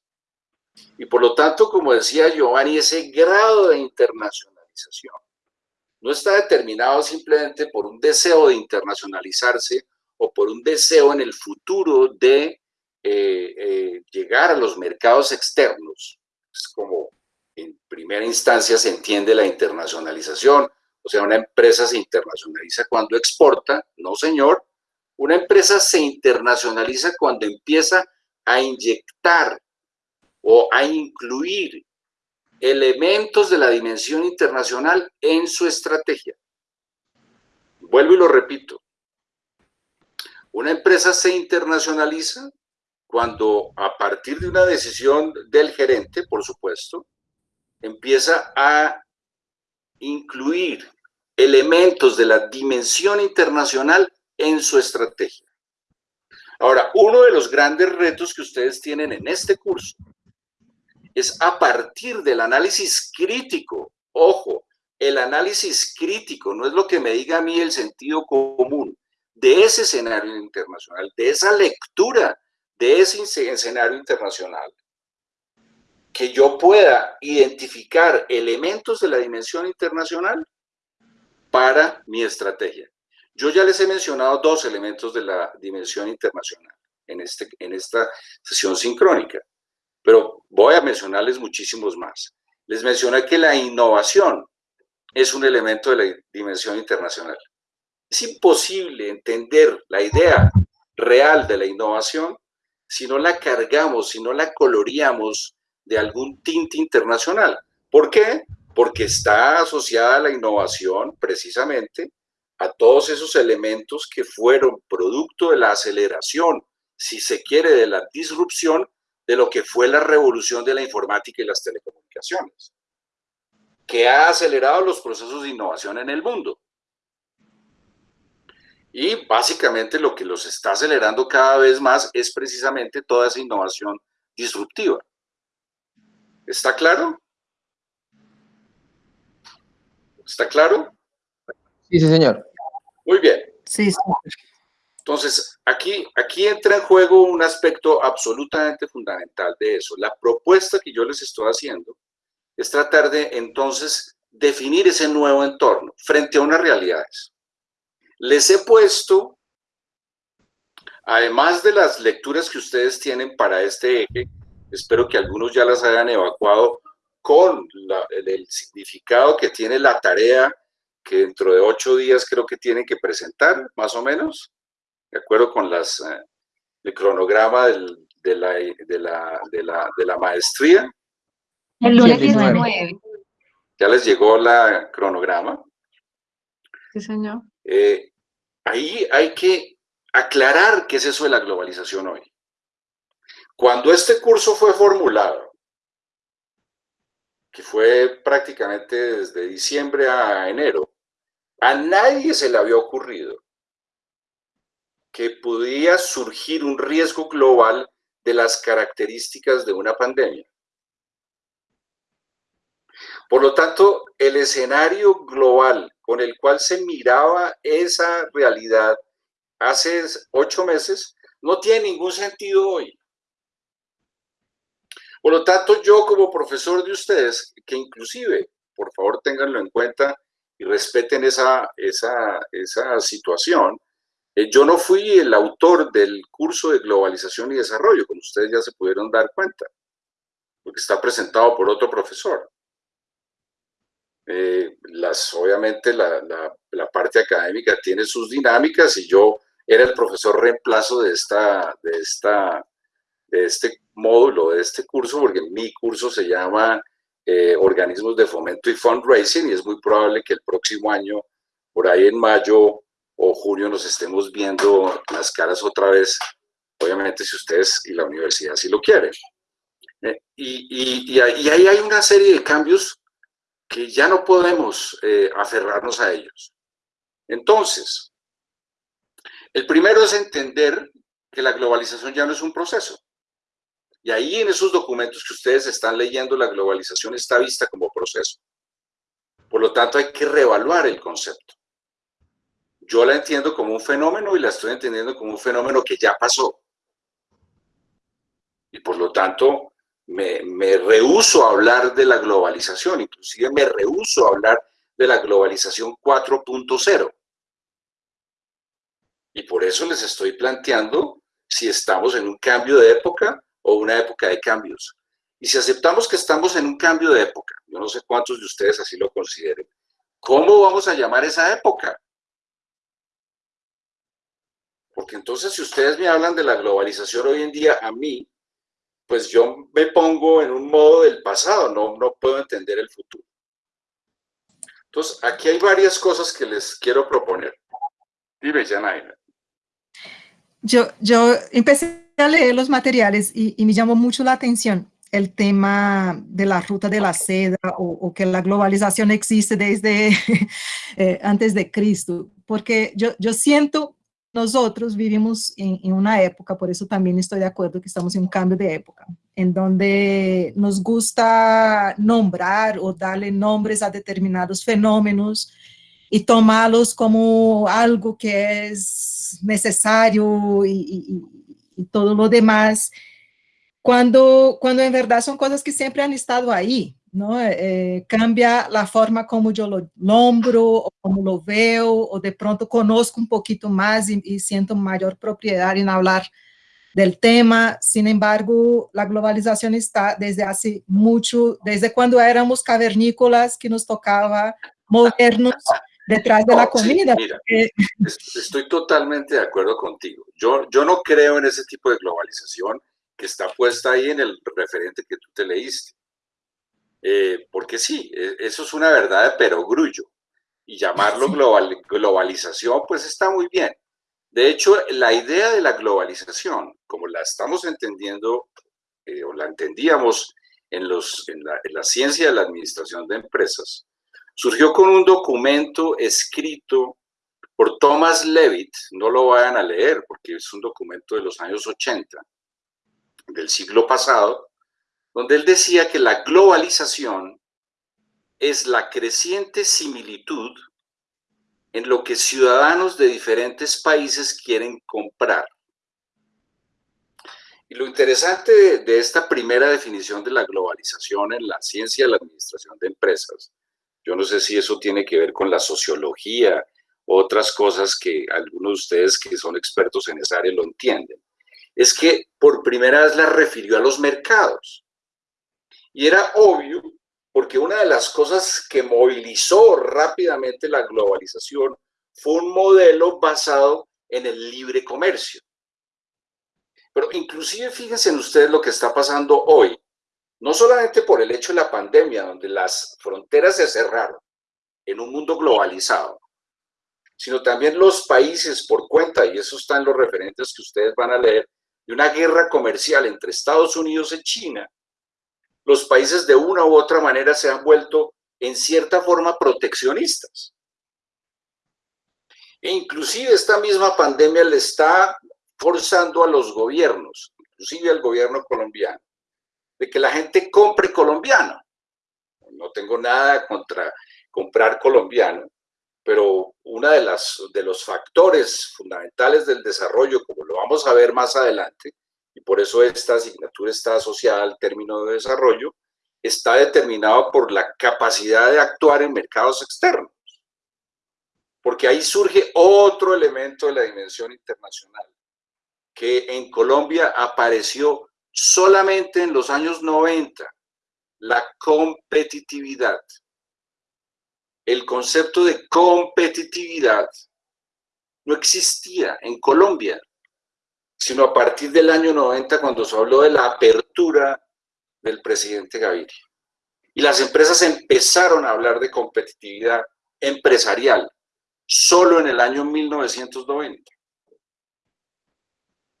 Y por lo tanto, como decía Giovanni, ese grado de internacionalización no está determinado simplemente por un deseo de internacionalizarse o por un deseo en el futuro de eh, eh, llegar a los mercados externos. Es como en primera instancia se entiende la internacionalización, o sea, una empresa se internacionaliza cuando exporta, no señor, una empresa se internacionaliza cuando empieza a inyectar o a incluir elementos de la dimensión internacional en su estrategia. Vuelvo y lo repito. Una empresa se internacionaliza cuando a partir de una decisión del gerente, por supuesto, empieza a incluir elementos de la dimensión internacional en su estrategia. Ahora, uno de los grandes retos que ustedes tienen en este curso es a partir del análisis crítico, ojo, el análisis crítico no es lo que me diga a mí el sentido común de ese escenario internacional, de esa lectura de ese escenario internacional, que yo pueda identificar elementos de la dimensión internacional para mi estrategia. Yo ya les he mencionado dos elementos de la dimensión internacional en, este, en esta sesión sincrónica, pero voy a mencionarles muchísimos más. Les mencioné que la innovación es un elemento de la dimensión internacional. Es imposible entender la idea real de la innovación si no la cargamos, si no la coloreamos de algún tinte internacional. ¿Por qué? Porque está asociada la innovación precisamente a todos esos elementos que fueron producto de la aceleración, si se quiere, de la disrupción de lo que fue la revolución de la informática y las telecomunicaciones, que ha acelerado los procesos de innovación en el mundo. Y básicamente lo que los está acelerando cada vez más es precisamente toda esa innovación disruptiva. ¿Está claro? ¿Está claro? Sí, sí, señor. Muy bien. Sí, sí. Entonces, aquí, aquí entra en juego un aspecto absolutamente fundamental de eso. La propuesta que yo les estoy haciendo es tratar de, entonces, definir ese nuevo entorno frente a unas realidades. Les he puesto, además de las lecturas que ustedes tienen para este eje, espero que algunos ya las hayan evacuado con el significado que tiene la tarea que dentro de ocho días creo que tienen que presentar, más o menos, de acuerdo con las, eh, el cronograma de, la, de, la, de, la, maestría. El lunes 19. ¿Ya les llegó la cronograma? Sí, señor. Eh, ahí hay que aclarar qué es eso de la globalización hoy. Cuando este curso fue formulado, que fue prácticamente desde diciembre a enero, a nadie se le había ocurrido que podía surgir un riesgo global de las características de una pandemia. Por lo tanto, el escenario global con el cual se miraba esa realidad hace ocho meses no tiene ningún sentido hoy. Por lo tanto, yo como profesor de ustedes, que inclusive, por favor, ténganlo en cuenta y respeten esa, esa, esa situación, eh, yo no fui el autor del curso de globalización y desarrollo, como ustedes ya se pudieron dar cuenta, porque está presentado por otro profesor. Eh, las, obviamente la, la, parte académica tiene sus dinámicas y yo era el profesor reemplazo de, esta, de, esta, de este módulo, de este curso, porque mi curso se llama eh, Organismos de Fomento y Fundraising y es muy probable que el próximo año, por ahí en mayo o junio, nos estemos viendo las caras otra vez, obviamente si ustedes y la universidad sí lo quieren. Eh, y ahí hay una serie de cambios que ya no podemos eh, aferrarnos a ellos. Entonces, el primero es entender que la globalización ya no es un proceso. Y ahí en esos documentos que ustedes están leyendo, la globalización está vista como proceso. Por lo tanto, hay que reevaluar el concepto. Yo la entiendo como un fenómeno y la estoy entendiendo como un fenómeno que ya pasó. Y por lo tanto, me, me rehuso a hablar de la globalización, inclusive me rehuso a hablar de la globalización 4.0. Y por eso les estoy planteando si estamos en un cambio de época o una época de cambios. Y si aceptamos que estamos en un cambio de época, yo no sé cuántos de ustedes así lo consideren, ¿cómo vamos a llamar esa época? Porque entonces si ustedes me hablan de la globalización hoy en día, a mí pues yo me pongo en un modo del pasado, no, no puedo entender el futuro. Entonces, aquí hay varias cosas que les quiero proponer. Dime, Janaina. Yo, yo empecé a leer los materiales y, me llamó mucho la atención el tema de la ruta de la seda o, que la globalización existe desde *laughs* eh, antes de Cristo, porque yo, yo siento nosotros vivimos en, una época, por eso también estoy de acuerdo que estamos en un cambio de época, en donde nos gusta nombrar o darle nombres a determinados fenómenos y tomarlos como algo que es necesario y, y todo lo demás, cuando, cuando en verdad son cosas que siempre han estado ahí. ¿No? Eh, cambia la forma como yo lo nombro o como lo veo, o de pronto conozco un poquito más y, y, siento mayor propiedad en hablar del tema. Sin embargo, la globalización está desde hace mucho, desde cuando éramos cavernícolas que nos tocaba movernos detrás de la comida. mira, *laughs* estoy totalmente de acuerdo contigo. Yo, yo no creo en ese tipo de globalización que está puesta ahí en el referente que tú te leíste. Eh, porque sí, e, eso es una verdad de perogrullo. Y llamarlo global, globalización, pues está muy bien. De hecho, la idea de la globalización, como la estamos entendiendo, eh, o la entendíamos en, los, en, la, en la ciencia de la administración de empresas, surgió con un documento escrito por Thomas Levitt, no lo vayan a leer porque es un documento de los años 80 del siglo pasado, donde él decía que la globalización es la creciente similitud en lo que ciudadanos de diferentes países quieren comprar. Y lo interesante de, esta primera definición de la globalización en la ciencia de la administración de empresas, yo no sé si eso tiene que ver con la sociología, otras cosas que algunos de ustedes que son expertos en esa área lo entienden, es que por primera vez la refirió a los mercados. Y era obvio porque una de las cosas que movilizó rápidamente la globalización fue un modelo basado en el libre comercio. Pero inclusive fíjense en ustedes lo que está pasando hoy, no solamente por el hecho de la pandemia, donde las fronteras se cerraron en un mundo globalizado, sino también los países por cuenta, y eso está en los referentes que ustedes van a leer, de una guerra comercial entre Estados Unidos y China, los países de una u otra manera se han vuelto en cierta forma proteccionistas. E inclusive esta misma pandemia le está forzando a los gobiernos, inclusive al gobierno colombiano, de que la gente compre colombiano. No tengo nada contra comprar colombiano, pero uno de, las, de los factores fundamentales del desarrollo, como lo vamos a ver más adelante, y por eso esta asignatura está asociada al término de desarrollo, está determinado por la capacidad de actuar en mercados externos. Porque ahí surge otro elemento de la dimensión internacional, que en Colombia apareció solamente en los años 90, la competitividad. El concepto de competitividad no existía en Colombia, sino a partir del año 90 cuando se habló de la apertura del presidente Gaviria. Y las empresas empezaron a hablar de competitividad empresarial solo en el año 1990.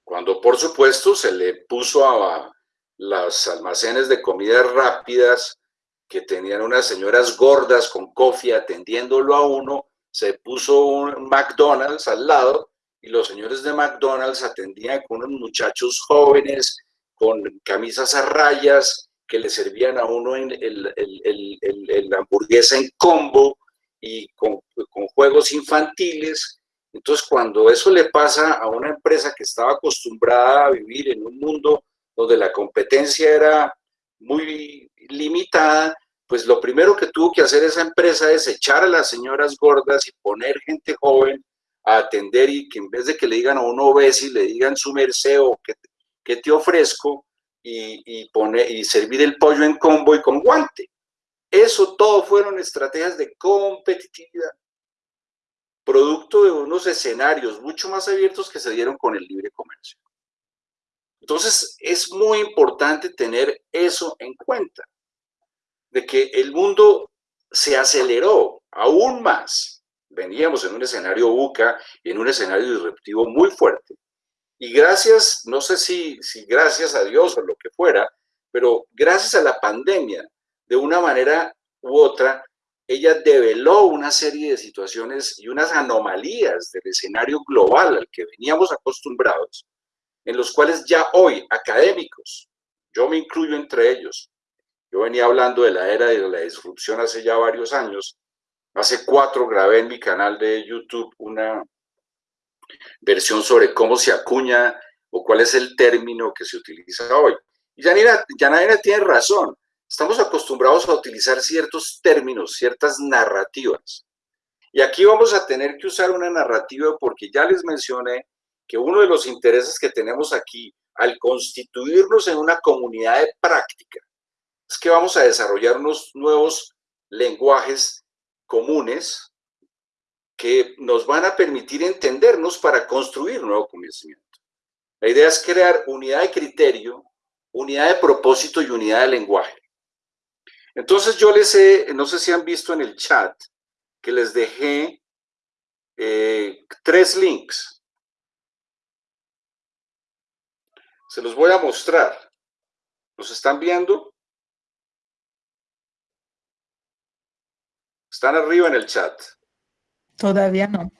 Cuando, por supuesto, se le puso a los almacenes de comidas rápidas que tenían unas señoras gordas con cofia atendiéndolo a uno, se puso un McDonald's al lado y los señores de McDonald's atendían con unos muchachos jóvenes con camisas a rayas que le servían a uno en el, el, hamburguesa en combo y con, con juegos infantiles. Entonces, cuando eso le pasa a una empresa que estaba acostumbrada a vivir en un mundo donde la competencia era muy limitada, pues lo primero que tuvo que hacer esa empresa es echar a las señoras gordas y poner gente joven atender y que en vez de que le digan a uno y le digan su merced o que, te ofrezco y, y, y servir el pollo en combo y con guante. Eso todo fueron estrategias de competitividad, producto de unos escenarios mucho más abiertos que se dieron con el libre comercio. Entonces, es muy importante tener eso en cuenta, de que el mundo se aceleró aún más veníamos en un escenario buca y en un escenario disruptivo muy fuerte. Y gracias, no sé si, si gracias a Dios o lo que fuera, pero gracias a la pandemia, de una manera u otra, ella develó una serie de situaciones y unas anomalías del escenario global al que veníamos acostumbrados, en los cuales ya hoy académicos, yo me incluyo entre ellos, yo venía hablando de la era de la disrupción hace ya varios años, Hace cuatro grabé en mi canal de YouTube una versión sobre cómo se acuña o cuál es el término que se utiliza hoy. Y Janina, Janina tiene razón. Estamos acostumbrados a utilizar ciertos términos, ciertas narrativas. Y aquí vamos a tener que usar una narrativa porque ya les mencioné que uno de los intereses que tenemos aquí al constituirnos en una comunidad de práctica es que vamos a desarrollar unos nuevos lenguajes comunes que nos van a permitir entendernos para construir nuevo conocimiento. La idea es crear unidad de criterio, unidad de propósito y unidad de lenguaje. Entonces yo les he, no sé si han visto en el chat, que les dejé eh, tres links. Se los voy a mostrar. ¿Los están viendo? Están arriba en el chat. Todavía no.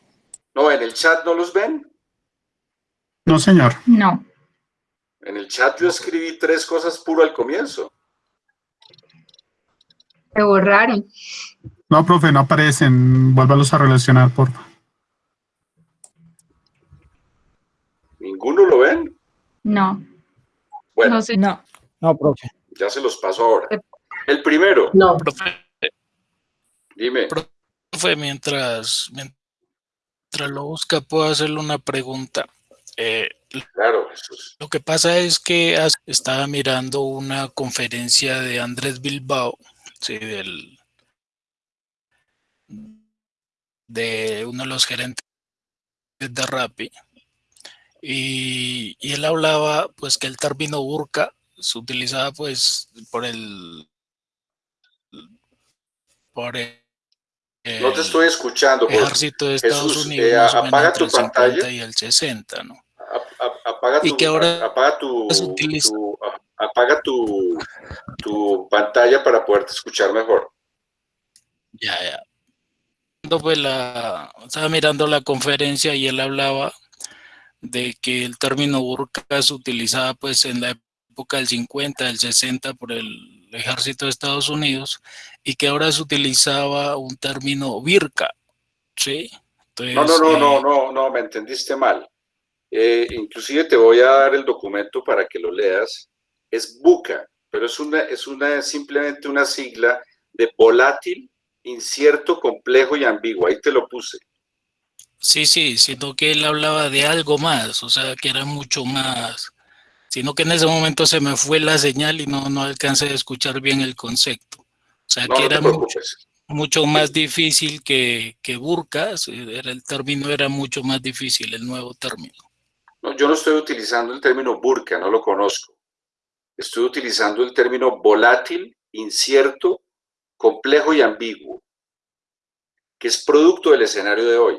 No, en el chat no los ven. No, señor. No. En el chat yo escribí tres cosas puro al comienzo. Se borraron. No, profe, no aparecen. Vuélvalos a relacionar, por favor. ¿Ninguno lo ven? No. Bueno, No, no. No, profe. ya se los paso ahora. El primero, No. Profe, dime. profe, mientras, mientras lo busca, puedo hacerle una pregunta. Eh, Claro, Jesús. Lo que pasa es que estaba mirando una conferencia de Andrés Bilbao, sí, del, de uno de los gerentes de Rappi, y, y él hablaba pues que el término burka se utilizaba pues por el por el, No te estoy escuchando. por- ejército de Estados Jesús, Unidos eh, o menos apaga tu el 50 pantalla. y el 60, ¿no? A- a- apaga Y tu, que ahora apaga tu, tu- a- apaga tu, tu pantalla para poderte escuchar mejor. Ya, ya. Pues la, estaba mirando la conferencia y él hablaba de que el término burka se utilizaba pues en la época del 50, del 60 por el ejército de Estados Unidos y que ahora se utilizaba un término virka, ¿sí? no, no, no, no, no, no, me entendiste mal. Eh, inclusive te voy a dar el documento para que lo leas. Es buca, pero es una, es una simplemente una sigla de volátil, incierto, complejo y ambiguo. Ahí te lo puse. Sí, sí, sino que él hablaba de algo más, o sea, que era mucho más, sino que en ese momento se me fue la señal y no, no alcancé a escuchar bien el concepto. O sea, que era mucho, mucho, más difícil que, que burkas, era, el término era mucho más difícil, el nuevo término. No, yo no estoy utilizando el término burka, no lo conozco. Estoy utilizando el término volátil, incierto, complejo y ambiguo, que es producto del escenario de hoy.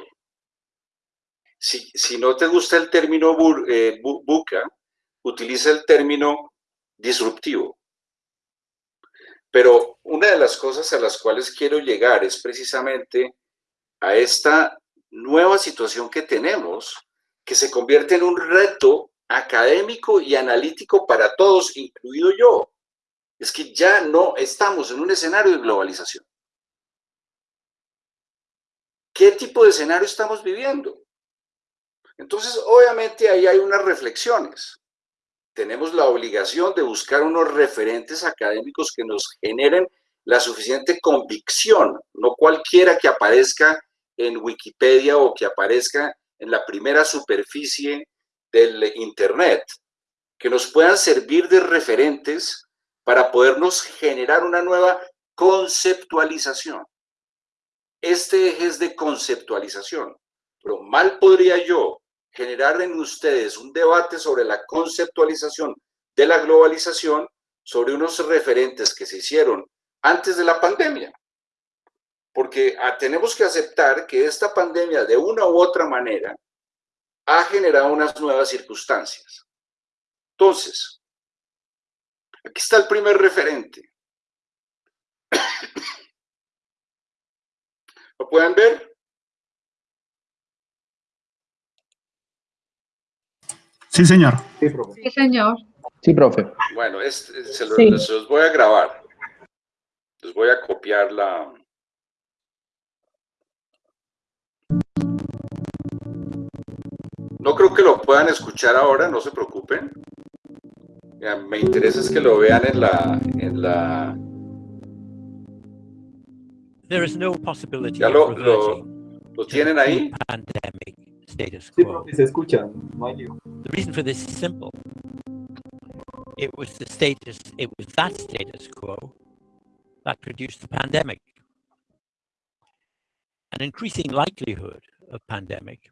Si, si no te gusta el término eh, buca, utiliza el término disruptivo. Pero una de las cosas a las cuales quiero llegar es precisamente a esta nueva situación que tenemos, que se convierte en un reto académico y analítico para todos, incluido yo. Es que ya no estamos en un escenario de globalización. ¿Qué tipo de escenario estamos viviendo? Entonces, obviamente ahí hay unas reflexiones. Tenemos la obligación de buscar unos referentes académicos que nos generen la suficiente convicción, no cualquiera que aparezca en Wikipedia o que aparezca en la primera superficie del Internet, que nos puedan servir de referentes para podernos generar una nueva conceptualización. Este eje es de conceptualización, pero mal podría yo generar en ustedes un debate sobre la conceptualización de la globalización, sobre unos referentes que se hicieron antes de la pandemia. Porque ah, tenemos que aceptar que esta pandemia, de una u otra manera, ha generado unas nuevas circunstancias. Entonces, aquí está el primer referente. *coughs* ¿Lo pueden ver? Sí, señor. Sí, profe. Sí, señor. Sí, profe. Bueno, se, los voy a grabar. Les voy a copiar la... No creo que lo puedan escuchar ahora, no se preocupen. me interesa es que lo vean en la... En la... There is no possibility ¿Ya lo, lo, lo tienen ahí? Status quo. Sí, se escucha, no hay The reason for this is simple. It was the status, it was that status quo that produced the pandemic. An increasing likelihood of pandemic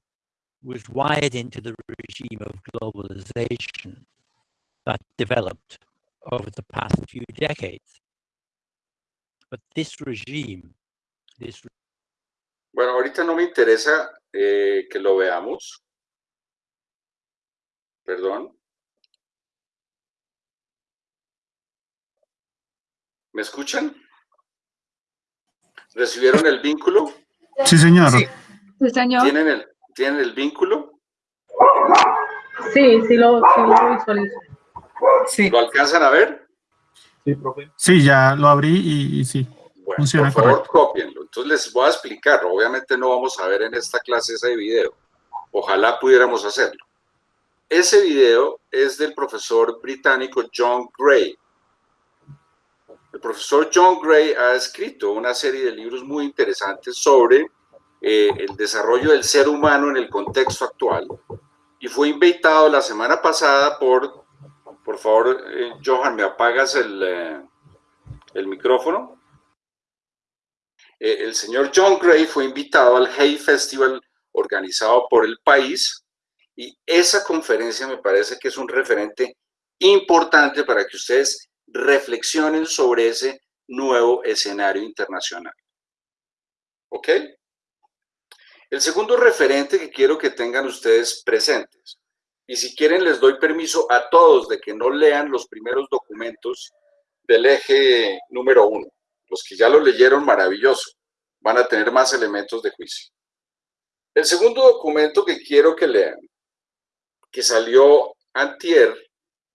was wired into the regime of globalization that developed over the past few decades. But this regime, this Bueno, ahorita no me interesa eh, que lo veamos. Perdón. ¿Me escuchan? ¿Recibieron el vínculo? Sí, señor. Sí, señor. ¿Tienen el, ¿Tienen el vínculo? Sí, sí lo, sí lo visualizo. Sí. ¿Lo alcanzan a ver? Sí, profe. Sí, ya lo abrí y, sí. Bueno, Funciona por favor, copienlo. Entonces les voy a explicar. Obviamente no vamos a ver en esta clase ese video. Ojalá pudiéramos hacerlo. Ese video es del profesor británico John Gray. El profesor John Gray ha escrito una serie de libros muy interesantes sobre eh, el desarrollo del ser humano en el contexto actual y fue invitado la semana pasada por, por favor, eh, Johan, ¿me apagas el, eh, el micrófono? El señor John Gray fue invitado al Hay Festival organizado por el país y esa conferencia me parece que es un referente importante para que ustedes reflexionen sobre ese nuevo escenario internacional. ¿Ok? El segundo referente que quiero que tengan ustedes presentes, y si quieren les doy permiso a todos de que no lean los primeros documentos del eje número uno. Los que ya lo leyeron, maravilloso. Van a tener más elementos de juicio. El segundo documento que quiero que lean, que salió antier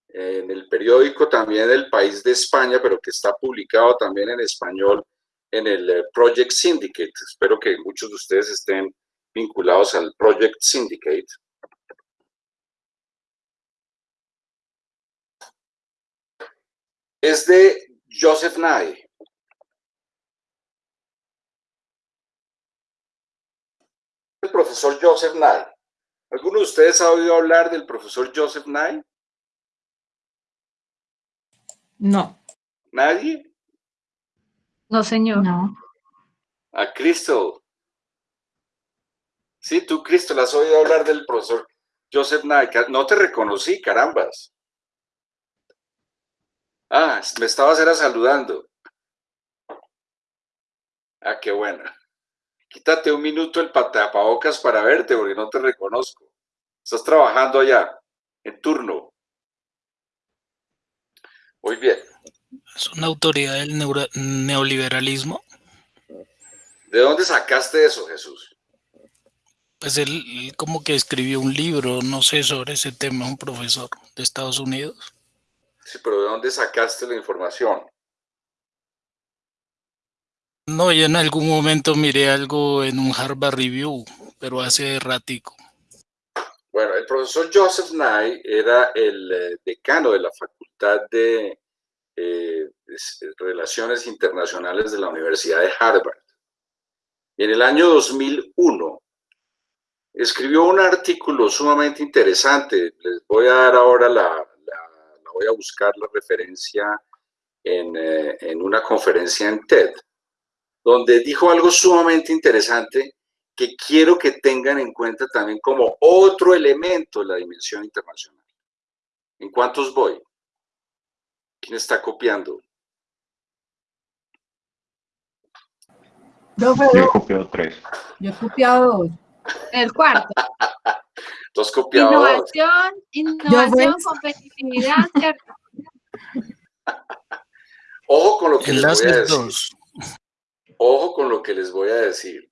en el periódico también del país de España, pero que está publicado también en español en el eh, Project Syndicate. Espero que muchos de ustedes estén vinculados al Project Syndicate. Es de Joseph Nye. El profesor Joseph Nye. ¿Alguno de ustedes ha oído hablar del profesor Joseph Nye? No. ¿Nadie? No, señor. No. A Crystal. Sí, tú, Crystal, has oído hablar del profesor Joseph Nye. No te reconocí, carambas. Ah, me estabas era saludando. Ah, qué bueno. Quítate un minuto el patapabocas para verte, porque no te reconozco. Estás trabajando allá, en turno. Muy bien. Es una autoridad del neoliberalismo. ¿De dónde sacaste eso, Jesús? Pues él, él, como que escribió un libro, no sé, sobre ese tema, un profesor de Estados Unidos. Sí, pero ¿de dónde sacaste la información? No, yo en algún momento miré algo en un Harvard Review, pero hace ratico. Bueno, el profesor Joseph Nye era el eh, decano de la Facultad de eh, Relaciones Internacionales de la Universidad de Harvard. En el año 2001 escribió un artículo sumamente interesante. Les voy a dar ahora la, voy a buscar la referencia en, eh, en una conferencia en TED donde dijo algo sumamente interesante que quiero que tengan en cuenta también como otro elemento de la dimensión internacional. ¿En cuántos voy? ¿Quién está copiando? Yo he copiado tres. Yo he copiado dos. El cuarto. *laughs* Dos copiados. Innovación, innovación, competitividad. *laughs* Ojo con lo que les voy a decir. dos. Ojo con lo que les voy a decir.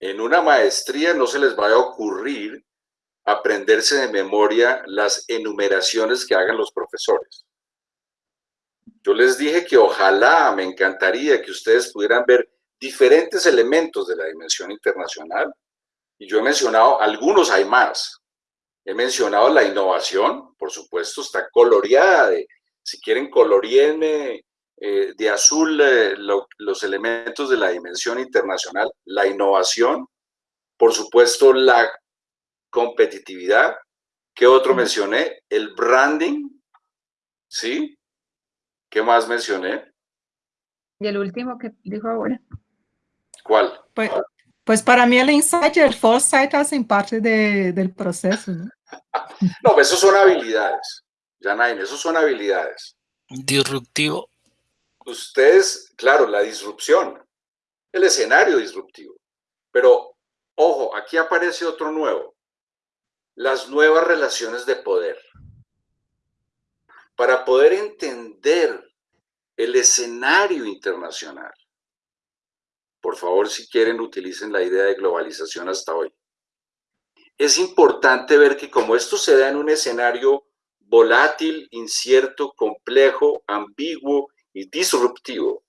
En una maestría no se les vaya a ocurrir aprenderse de memoria las enumeraciones que hagan los profesores. Yo les dije que ojalá, me encantaría que ustedes pudieran ver diferentes elementos de la dimensión internacional. Y yo he mencionado, algunos hay más. He mencionado la innovación, por supuesto, está coloreada. Si quieren, coloríenme eh, de azul eh, lo, los elementos de la dimensión internacional, la innovación, por supuesto la competitividad, ¿qué otro mencioné? El branding, ¿sí? ¿Qué más mencioné? Y el último que dijo ahora. ¿Cuál? Pues, pues para mí el insight y el foresight hacen parte de, del proceso, ¿no? *laughs* No, esos son habilidades, Janain, esos son habilidades. Disruptivo. Ustedes, claro, la disrupción, el escenario disruptivo. Pero, ojo, aquí aparece otro nuevo. Las nuevas relaciones de poder. Para poder entender el escenario internacional. Por favor, si quieren, utilicen la idea de globalización hasta hoy. Es importante ver que como esto se da en un escenario volátil, incierto, complejo, ambiguo y disruptivo,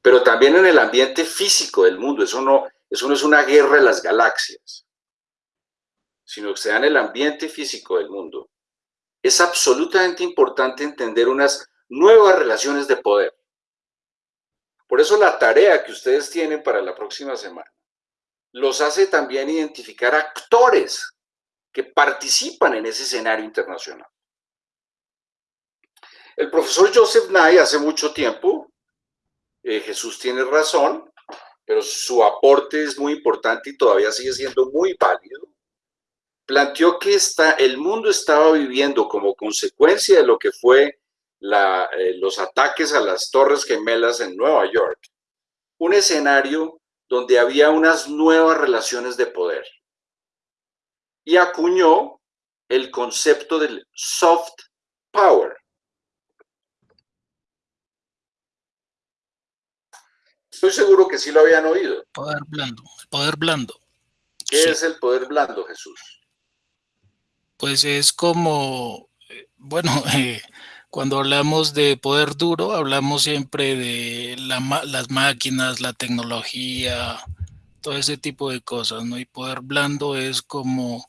pero también en el ambiente físico del mundo, eso no, eso no es una guerra de las galaxias, sino que se da en el ambiente físico del mundo. Es absolutamente importante entender unas nuevas relaciones de poder. Por eso la tarea que ustedes tienen para la próxima semana los hace también identificar actores que participan en ese escenario internacional. El profesor Joseph Nye hace mucho tiempo, eh, Jesús tiene razón, pero su aporte es muy importante y todavía sigue siendo muy válido, planteó que está, el mundo estaba viviendo como consecuencia de lo que fue la, eh, los ataques a las Torres Gemelas en Nueva York, un escenario donde había unas nuevas relaciones de poder. Y acuñó el concepto del soft power. Estoy seguro que sí lo habían oído. Poder blando, poder blando. ¿Qué es el poder blando, Jesús? Pues es como, eh, bueno, *laughs* eh, cuando hablamos de poder duro, hablamos siempre de las máquinas, la tecnología, todo ese tipo de cosas, ¿no? Y poder blando es como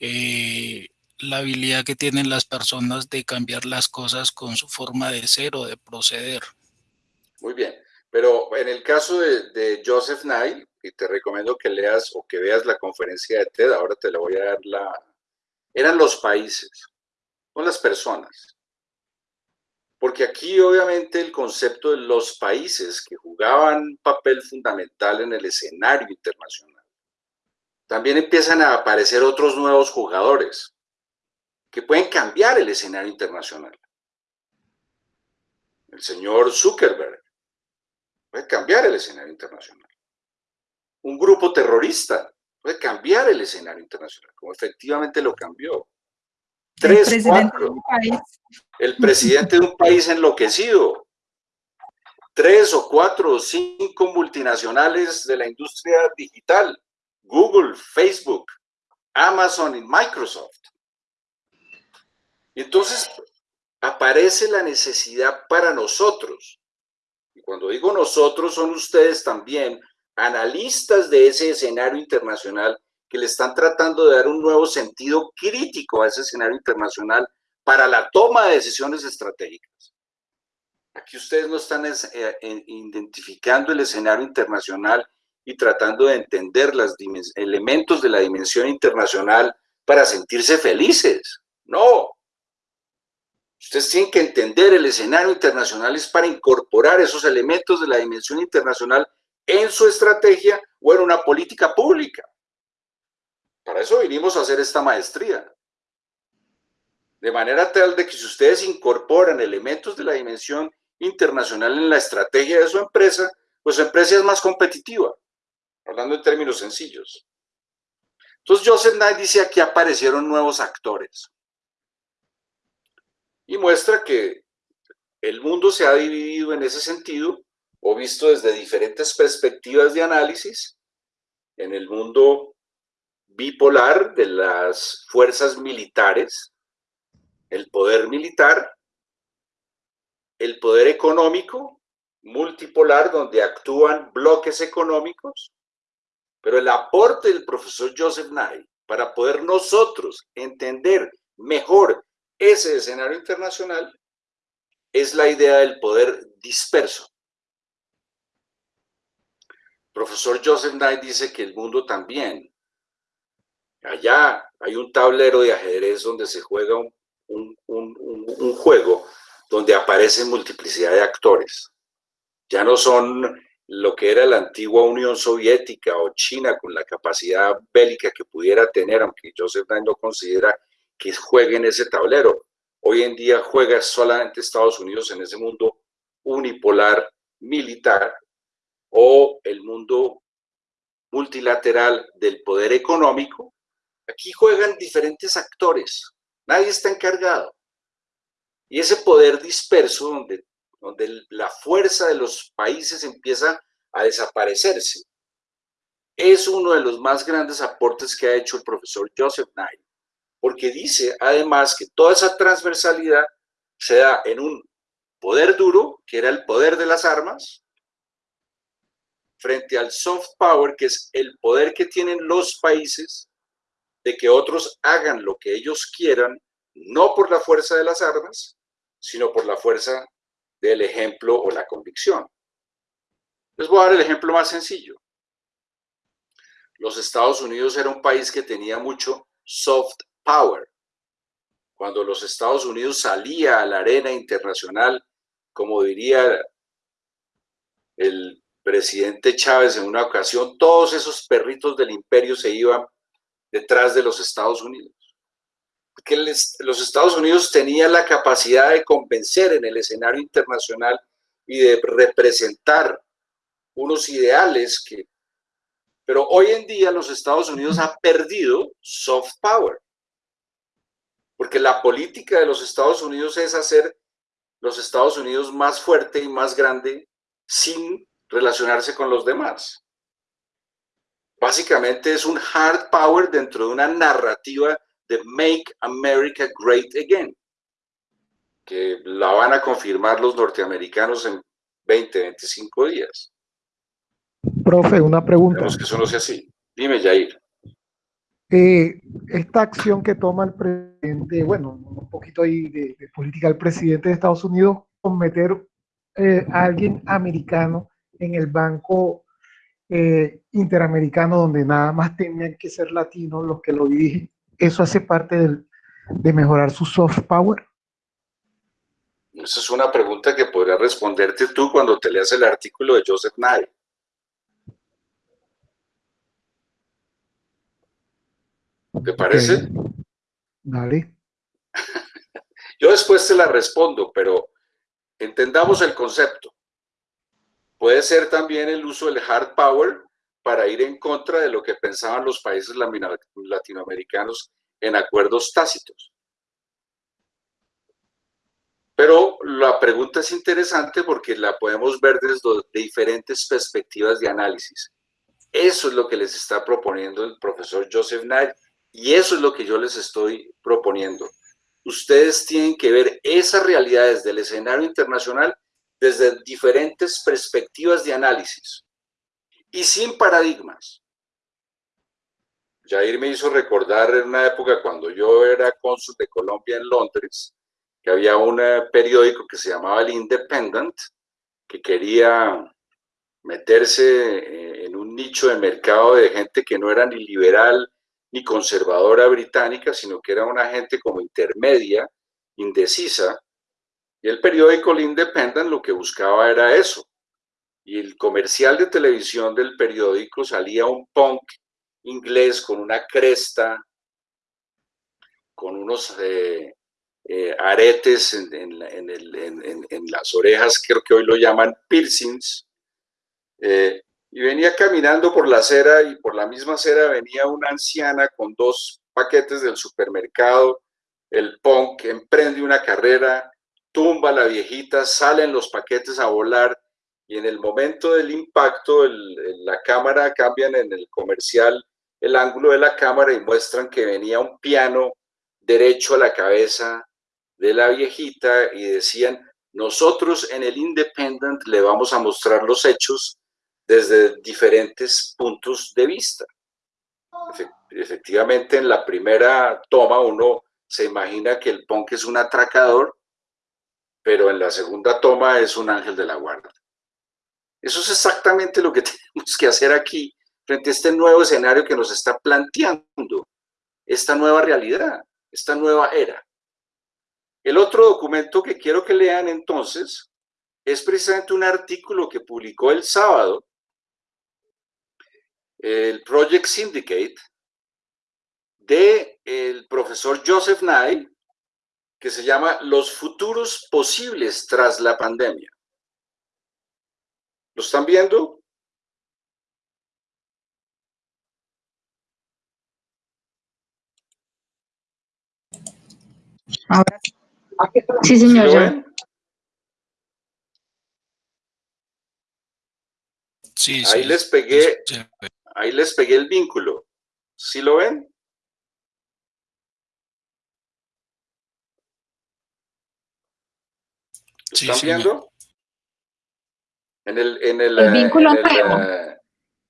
eh, la habilidad que tienen las personas de cambiar las cosas con su forma de ser o de proceder. Muy bien, pero en el caso de, Joseph Nye, y te recomiendo que leas o que veas la conferencia de TED, ahora te la voy a dar la... Eran los países, no las personas. Porque aquí obviamente el concepto de los países que jugaban papel fundamental en el escenario internacional, también empiezan a aparecer otros nuevos jugadores que pueden cambiar el escenario internacional. El señor Zuckerberg puede cambiar el escenario internacional. Un grupo terrorista puede cambiar el escenario internacional, como efectivamente lo cambió. Tres, el presidente de un país. El presidente de un país enloquecido. Tres o cuatro o cinco multinacionales de la industria digital. Google, Facebook, Amazon y Microsoft. Y entonces aparece la necesidad para nosotros, cuando digo nosotros son ustedes también, analistas de ese escenario internacional que le están tratando de dar un nuevo sentido crítico a ese escenario internacional para la toma de decisiones estratégicas. Aquí ustedes no están eh, identificando el escenario internacional y tratando de entender los elementos de la dimensión internacional para sentirse felices. No, Ustedes tienen que entender el escenario internacional es para incorporar esos elementos de la dimensión internacional en su estrategia o en una política pública. Para eso vinimos a hacer esta maestría. De manera tal de que si ustedes incorporan elementos de la dimensión internacional en la estrategia de su empresa, pues su empresa es más competitiva, hablando en términos sencillos. Entonces Joseph Knight dice aquí aparecieron nuevos actores y muestra que el mundo se ha dividido en ese sentido o visto desde diferentes perspectivas de análisis en el mundo bipolar de las fuerzas militares, el poder militar, el poder económico, multipolar, donde actúan bloques económicos, pero el aporte del profesor Joseph Nye para poder nosotros entender mejor ese escenario internacional es la idea del poder disperso. profesor Joseph Knight dice que el mundo también. Allá hay un tablero de ajedrez donde se juega un, juego donde aparece multiplicidad de actores. Ya no son lo que era la antigua Unión Soviética o China con la capacidad bélica que pudiera tener, aunque Joseph Knight no considera que juegue en ese tablero. Hoy en día juega solamente Estados Unidos en ese mundo unipolar militar o el mundo multilateral del poder económico. Aquí juegan diferentes actores, nadie está encargado. Y ese poder disperso, donde, donde la fuerza de los países empieza a desaparecerse, es uno de los más grandes aportes que ha hecho el profesor Joseph Knight porque dice además que toda esa transversalidad se da en un poder duro, que era el poder de las armas, frente al soft power, que es el poder que tienen los países de que otros hagan lo que ellos quieran, no por la fuerza de las armas, sino por la fuerza del ejemplo o la convicción. Les voy a dar el ejemplo más sencillo. Los Estados Unidos era un país que tenía mucho soft power. Cuando los Estados Unidos salía a la arena internacional, como diría el presidente Chávez en una ocasión, todos esos perritos del imperio se iban detrás de los Estados Unidos. Porque los Estados Unidos tenían la capacidad de convencer en el escenario internacional y de representar unos ideales que... Pero hoy en día los Estados Unidos han perdido soft power. Porque la política de los Estados Unidos es hacer los Estados Unidos más fuerte y más grande sin relacionarse con los demás. Básicamente es un hard power dentro de una narrativa de Make America Great Again, que la van a confirmar los norteamericanos en 20, 25 días. Profe, una pregunta. Esperemos que eso no sea así. Dime, Jair. Eh, esta acción que toma el presidente, bueno, un poquito ahí de, política del presidente de Estados Unidos, con meter eh, a alguien americano en el banco eh, interamericano donde nada más tenían que ser latinos los que lo dirigen, ¿eso hace parte de mejorar su soft power? Esa es una pregunta que podrías responderte tú cuando te leas el artículo de Joseph Nye. ¿Te parece? Dale. *laughs* Yo después te la respondo, pero entendamos el concepto. Puede ser también el uso del hard power para ir en contra de lo que pensaban los países latinoamericanos en acuerdos tácitos. Pero la pregunta es interesante porque la podemos ver desde diferentes perspectivas de análisis. Eso es lo que les está proponiendo el profesor Joseph Knight y eso es lo que yo les estoy proponiendo. Ustedes tienen que ver esas realidades del escenario internacional desde diferentes perspectivas de análisis y sin paradigmas. Jair me hizo recordar en una época cuando yo era cónsul de Colombia en Londres, que había un eh, periódico que se llamaba El Independent, que quería meterse eh, en un nicho de mercado de gente que no era ni liberal ni conservadora británica, sino que era una gente como intermedia, indecisa, y el periódico El Independent lo que buscaba era eso. Y el comercial de televisión del periódico salía un punk inglés con una cresta, con unos eh, eh, aretes en las orejas, creo que hoy lo llaman piercings, eh, y venía caminando por la acera y por la misma acera venía una anciana con dos paquetes del supermercado, el punk emprende una carrera, tumba a la viejita, salen los paquetes a volar y en el momento del impacto el- la cámara cambian en el comercial el ángulo de la cámara y muestran que venía un piano derecho a la cabeza de la viejita y decían, nosotros en el Independent le vamos a mostrar los hechos desde diferentes puntos de vista. Efe- Efectivamente, en la primera toma uno se imagina que el punk es un atracador, pero en la segunda toma es un ángel de la guarda. Eso es exactamente lo que *laughs* tenemos que hacer aquí frente a este nuevo escenario que nos está planteando, esta nueva realidad, esta nueva era. El otro documento que quiero que lean entonces es precisamente un artículo que publicó el sábado el Project Syndicate de el profesor Joseph Nye que se llama Los futuros posibles tras la pandemia. ¿Lo están viendo? Ahora Sí, ¿Sí señor. ya. Sí, Ahí sí. les pegué, sí. Ahí les pegué el vínculo. ¿Sí lo ven? ¿Lo Sí, están señor. viendo? En el, en el, El eh, vínculo en el, nuevo. eh,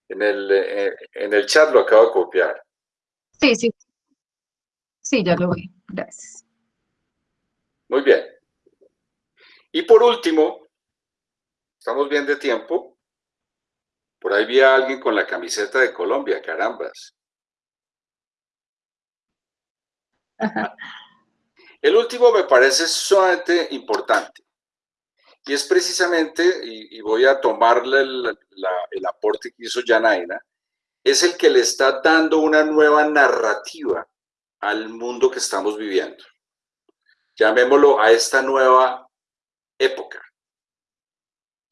en el, eh, en el chat lo acabo de copiar. Sí, sí. Sí, ya lo vi. Gracias. Muy bien. Y por último, estamos bien de tiempo. Por ahí vi a alguien con la camiseta de Colombia, carambas. *laughs* El último me parece sumamente importante. Y es precisamente, y, y voy a tomarle el, la- el aporte que hizo Janaina, es el que le está dando una nueva narrativa al mundo que estamos viviendo. Llamémoslo a esta nueva época.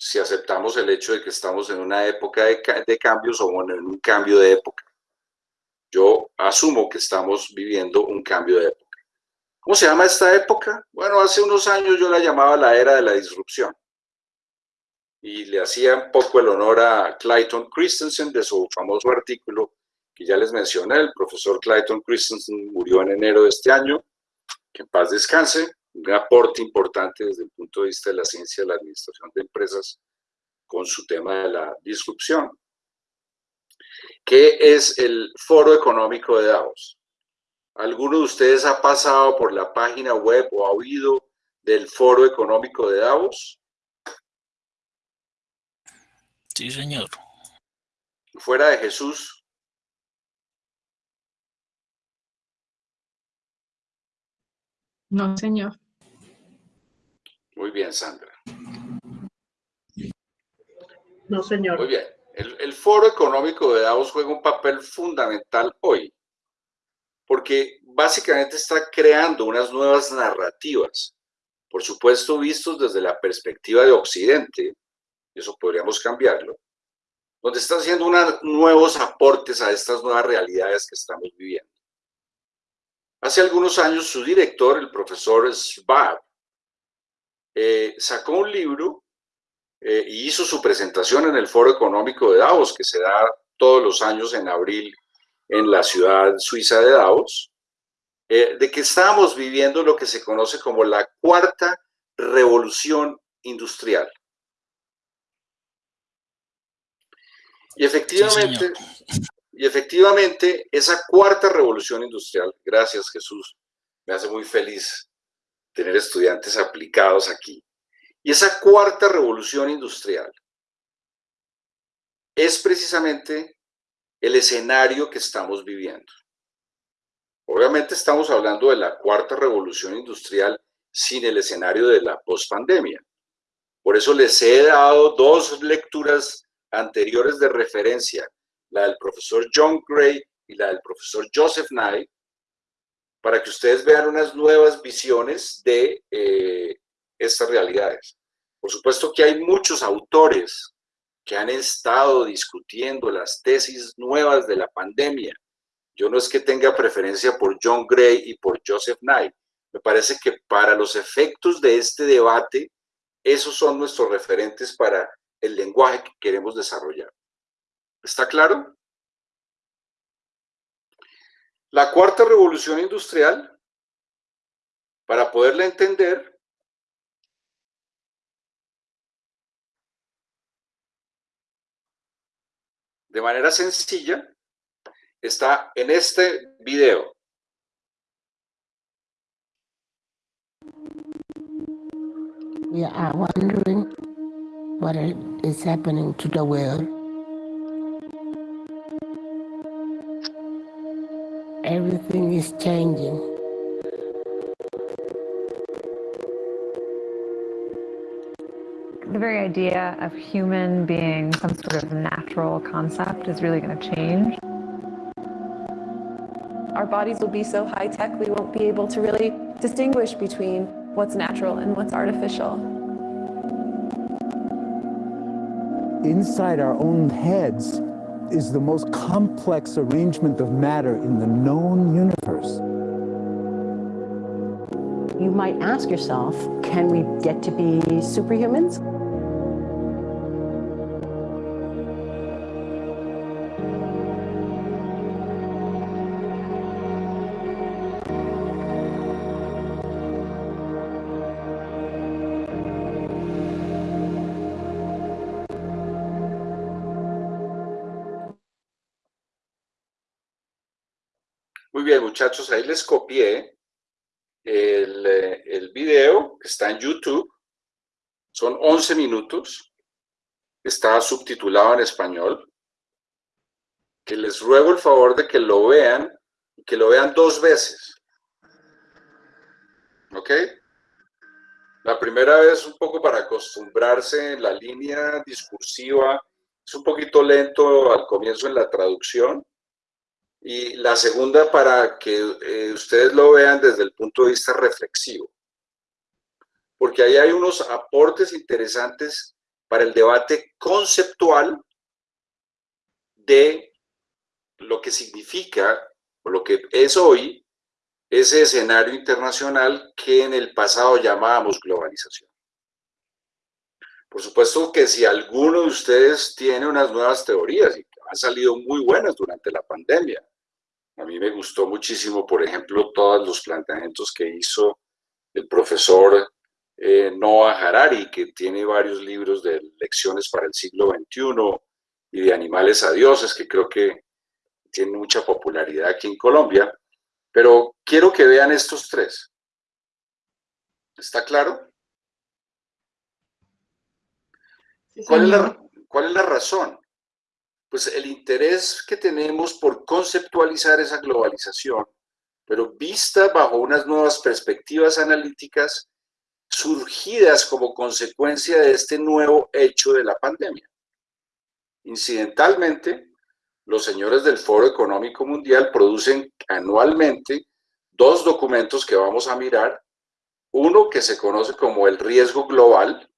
Si aceptamos el hecho de que estamos en una época de, de cambios o bueno, en un cambio de época. Yo asumo que estamos viviendo un cambio de época. ¿Cómo se llama esta época? Bueno, hace unos años yo la llamaba la era de la disrupción. y le hacía un poco el honor a Clayton Christensen de su famoso artículo que ya les mencioné. El profesor Clayton Christensen murió en enero de este año, que en paz descanse, un aporte importante desde el punto de vista de la ciencia de la administración de empresas con su tema de la disrupción. ¿Qué es el Foro Económico de Davos? ¿Alguno de ustedes ha pasado por la página web o ha oído del Foro Económico de Davos? Sí, señor. Fuera de Jesús. No, señor. Muy bien, Sandra. No, señor. Muy bien. El, el, Foro Económico de Davos juega un papel fundamental hoy, porque básicamente está creando unas nuevas narrativas, por supuesto vistos desde la perspectiva de Occidente, eso podríamos cambiarlo, donde está haciendo unos nuevos aportes a estas nuevas realidades que estamos viviendo. Hace algunos años su director, el profesor Schwab, eh, sacó un libro eh, y hizo su presentación en el Foro Económico de Davos, que se da todos los años en abril en la ciudad suiza de Davos, eh, de que estábamos viviendo lo que se conoce como la cuarta revolución industrial. Y efectivamente, sí, y efectivamente, esa cuarta revolución industrial, gracias Jesús, me hace muy feliz tener estudiantes aplicados aquí. Y esa cuarta revolución industrial es precisamente el escenario que estamos viviendo. Obviamente estamos hablando de la cuarta revolución industrial sin el escenario de la pospandemia. Por eso les he dado dos lecturas anteriores de referencia, la del profesor John Gray y la del profesor Joseph Nye, para que ustedes vean unas nuevas visiones de eh, estas realidades. Por supuesto que hay muchos autores que han estado discutiendo las tesis nuevas de la pandemia. Yo no es que tenga preferencia por John Gray y por Joseph Nye. Me parece que para los efectos de este debate, esos son nuestros referentes para el lenguaje que queremos desarrollar. ¿Está claro? La cuarta revolución industrial, para poderla entender, de manera sencilla, está en este video. Wondering what is happening to the world. Everything is changing. The very idea of human being some sort of natural concept is really going to change. Our bodies will be so high tech, we won't be able to really distinguish between what's natural and what's artificial. inside our own heads is the most complex arrangement of matter in the known universe. You might ask yourself, can we get to be superhumans? Muchachos, ahí les copié el, el, video que está en YouTube. Son 11 minutos. Está subtitulado en español. Que les ruego el favor de que lo vean que lo vean dos veces. ¿Ok? La primera vez un poco para acostumbrarse en la línea discursiva. Es un poquito lento al comienzo en la traducción y la segunda para que eh, ustedes lo vean desde el punto de vista reflexivo. Porque ahí hay unos aportes interesantes para el debate conceptual de lo que significa, o lo que es hoy, ese escenario internacional que en el pasado llamábamos globalización. Por supuesto que si alguno de ustedes tiene unas nuevas teorías y han salido muy buenas durante la pandemia, a mí me gustó muchísimo, por ejemplo, todos los planteamientos que hizo el profesor eh, Noah Harari, que tiene varios libros de lecciones para el siglo XXI y de animales a dioses, que creo que tiene mucha popularidad aquí en Colombia. Pero quiero que vean estos tres. ¿Está claro? ¿Cuál, es la, ¿Cuál es la razón? Pues el interés que tenemos por conceptualizar esa globalización, pero vista bajo unas nuevas perspectivas analíticas surgidas como consecuencia de este nuevo hecho de la pandemia. Incidentalmente, los señores del Foro Económico Mundial producen anualmente dos documentos que vamos a mirar. Uno que se conoce como el riesgo global,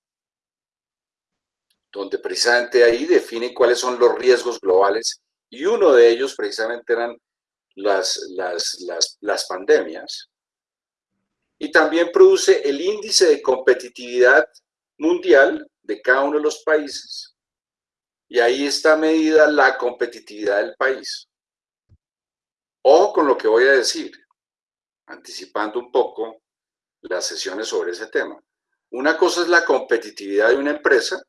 donde precisamente ahí define cuáles son los riesgos globales y uno de ellos precisamente eran las, las, las, las pandemias. Y también produce el índice de competitividad mundial de cada uno de los países. Y ahí está medida la competitividad del país. Ojo con lo que voy a decir, anticipando un poco las sesiones sobre ese tema. Una cosa es la competitividad de una empresa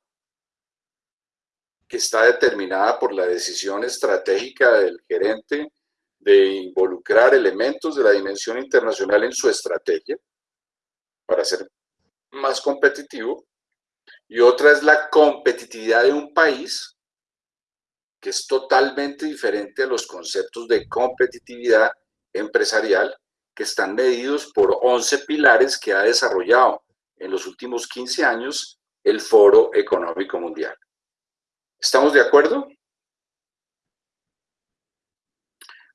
está determinada por la decisión estratégica del gerente de involucrar elementos de la dimensión internacional en su estrategia para ser más competitivo. Y otra es la competitividad de un país, que es totalmente diferente a los conceptos de competitividad empresarial que están medidos por 11 pilares que ha desarrollado en los últimos 15 años el Foro Económico Mundial. ¿Estamos de acuerdo?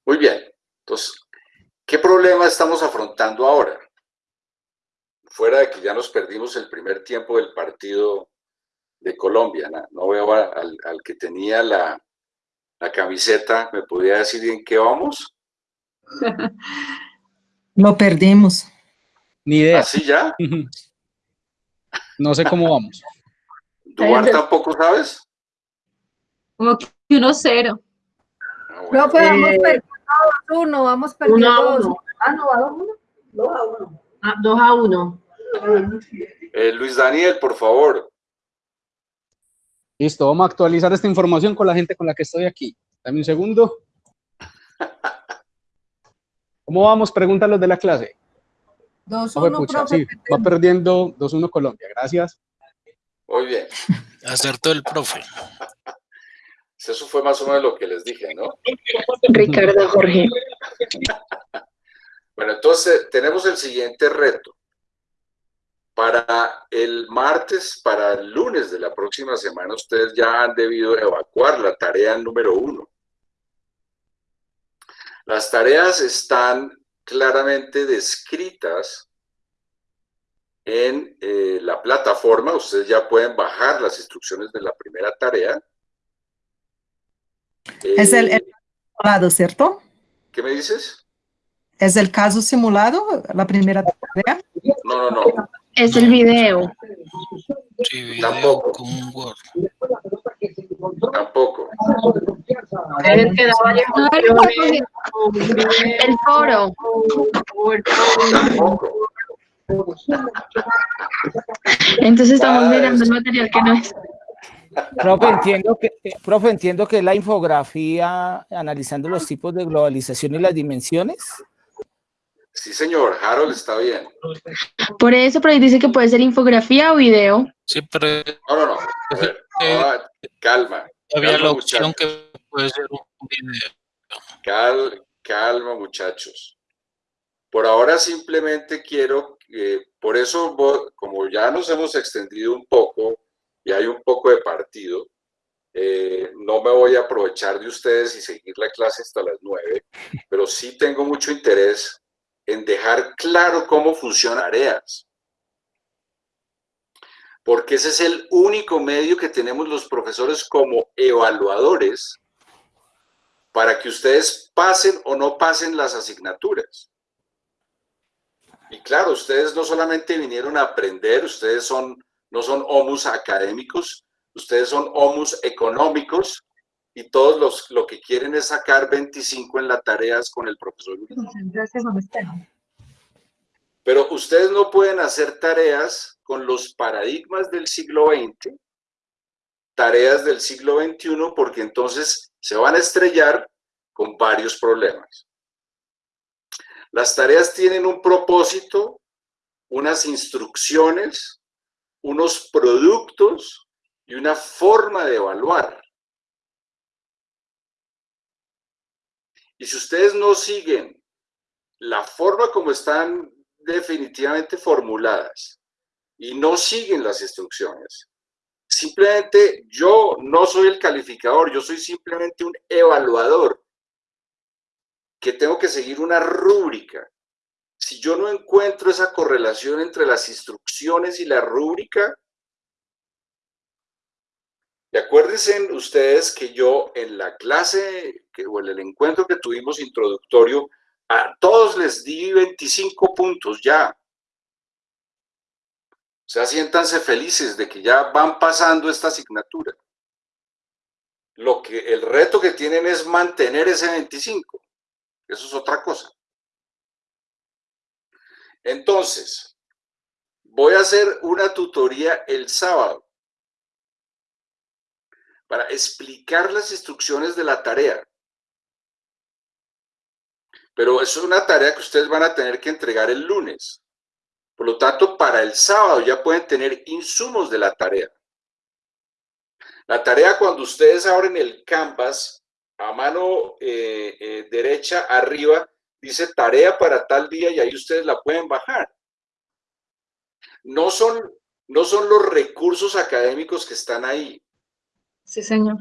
Muy bien. Entonces, ¿qué problema estamos afrontando ahora? Fuera de que ya nos perdimos el primer tiempo del partido de Colombia, no, veo al, que tenía la, la camiseta, ¿me podría decir en qué vamos? *laughs* Lo perdimos. Ni idea. ¿Así ya? *laughs* no sé cómo vamos. ¿Duarte tampoco sabes? Como que 1-0. No, pues vamos Eh, perdiendo 2-1, vamos perdiendo 1 a 2 1. Ah, no, va 2-1. 2 a 1. Ah, 2 a 1. Eh, Luis Daniel, por favor. Listo, vamos a actualizar esta información con la gente con la que estoy aquí. Dame un segundo. *laughs* ¿Cómo vamos? Preguntan los de la clase. 2-1, Ojo, pucha, profe. sí, va perdiendo 2-1 Colombia. Gracias. Muy bien. Acertó el profe. Eso fue más o menos lo que les dije, ¿no? Ricardo Jorge. *laughs* Bueno, entonces tenemos el siguiente reto. Para el martes, para el lunes de la próxima semana, ustedes ya han debido evacuar la tarea número uno. Las tareas están claramente descritas en eh, la plataforma. Ustedes ya pueden bajar las instrucciones de la primera tarea. Es el, Eh, el simulado, ¿cierto? ¿Qué me dices? ¿Es el caso simulado, la primera tarea? No, no, no. Es el video. Sí, video Tampoco. con Word. Tampoco. El que El foro. Tampoco. Entonces estamos de mirando el material que no es. Profe, entiendo que, eh, profe, entiendo que la infografía analizando los tipos de globalización y las dimensiones. Sí, señor. Harold está bien. Por eso, pero dice que puede ser infografía o video. Sí, pero No, no, no. A ver, ahora, calma. había calma, la opción muchachos. que puede ser un video. Cal- calma, muchachos. Por ahora simplemente quiero, que- por eso, como ya nos hemos extendido un poco y hay un poco de partido, eh, no me voy a aprovechar de ustedes y seguir la clase hasta las nueve, *laughs* pero sí tengo mucho interés en dejar claro cómo funcionan áreas. Porque ese es el único medio que tenemos los profesores como evaluadores para que ustedes pasen o no pasen las asignaturas. Y claro, ustedes no solamente vinieron a aprender, ustedes son no son homus académicos, ustedes son homus económicos y todos los lo que quieren es sacar 25 en las tareas con el profesor. Pero ustedes no pueden hacer tareas con los paradigmas del siglo XX, tareas del siglo XXI, porque entonces se van a estrellar con varios problemas. Las tareas tienen un propósito, unas instrucciones, unos productos y una forma de evaluar. Y si ustedes no siguen la forma como están definitivamente formuladas y no siguen las instrucciones, simplemente yo no soy el calificador, yo soy simplemente un evaluador que tengo que seguir una rúbrica. Si yo no encuentro esa correlación entre las instrucciones y la rúbrica, y acuérdense ustedes que yo en la clase que, o en el encuentro que tuvimos introductorio, a todos les di 25 puntos ya. O sea, siéntanse felices de que ya van pasando esta asignatura. Lo que, el reto que tienen es mantener ese 25. Eso es otra cosa. Entonces, voy a hacer una tutoría el sábado para explicar las instrucciones de la tarea. Pero eso es una tarea que ustedes van a tener que entregar el lunes. Por lo tanto, para el sábado ya pueden tener insumos de la tarea. La tarea cuando ustedes abren el Canvas, a mano eh, eh, derecha arriba, dice tarea para tal día y ahí ustedes la pueden bajar. No son, no son los recursos académicos que están ahí. Sí, señor.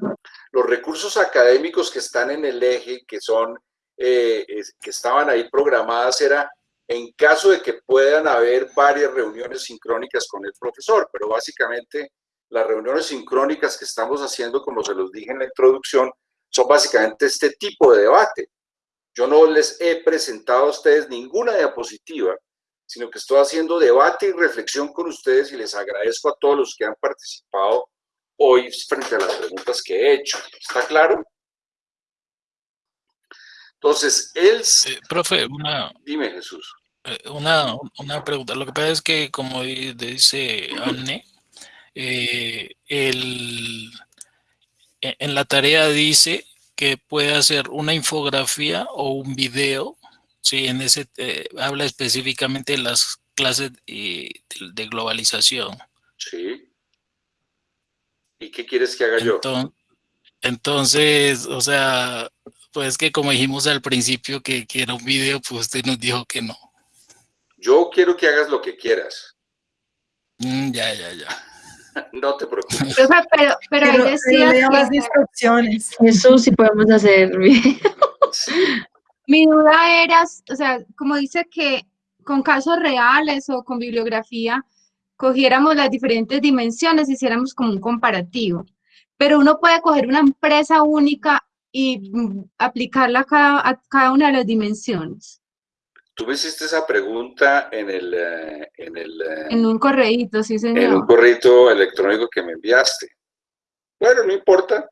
Los recursos académicos que están en el eje, que son, eh, que estaban ahí programadas, era en caso de que puedan haber varias reuniones sincrónicas con el profesor, pero básicamente las reuniones sincrónicas que estamos haciendo, como se los dije en la introducción, son básicamente este tipo de debate. Yo no les he presentado a ustedes ninguna diapositiva, sino que estoy haciendo debate y reflexión con ustedes y les agradezco a todos los que han participado hoy frente a las preguntas que he hecho. ¿Está claro? Entonces, él... Eh, profe, una... Dime, Jesús. Eh, una, una, pregunta. Lo que pasa es que, como dice Anne, eh, el, e, en la tarea dice que puede hacer una infografía o un video, sí, en ese habla específicamente de las clases de, de globalización. Sí. ¿Y qué quieres que haga yo? Entonces, o sea, pues que como dijimos al principio que, que, era un video, pues usted nos dijo que no. Yo quiero que hagas lo que quieras. Mm, ya, ya, ya. No te preocupes. Pero, pero, ahí decía que... las instrucciones. Eso sí podemos hacer. *laughs* Sí. Mi duda era, o sea, como dice que con casos reales o con bibliografía, cogiéramos las diferentes dimensiones, hiciéramos como un comparativo. Pero uno puede coger una empresa única y mm, aplicarla a cada, a cada una de las dimensiones. Tú me hiciste esa pregunta en el... Eh, en, el, eh, en un correíto, sí, señor. En un correíto electrónico que me enviaste. Bueno, no importa.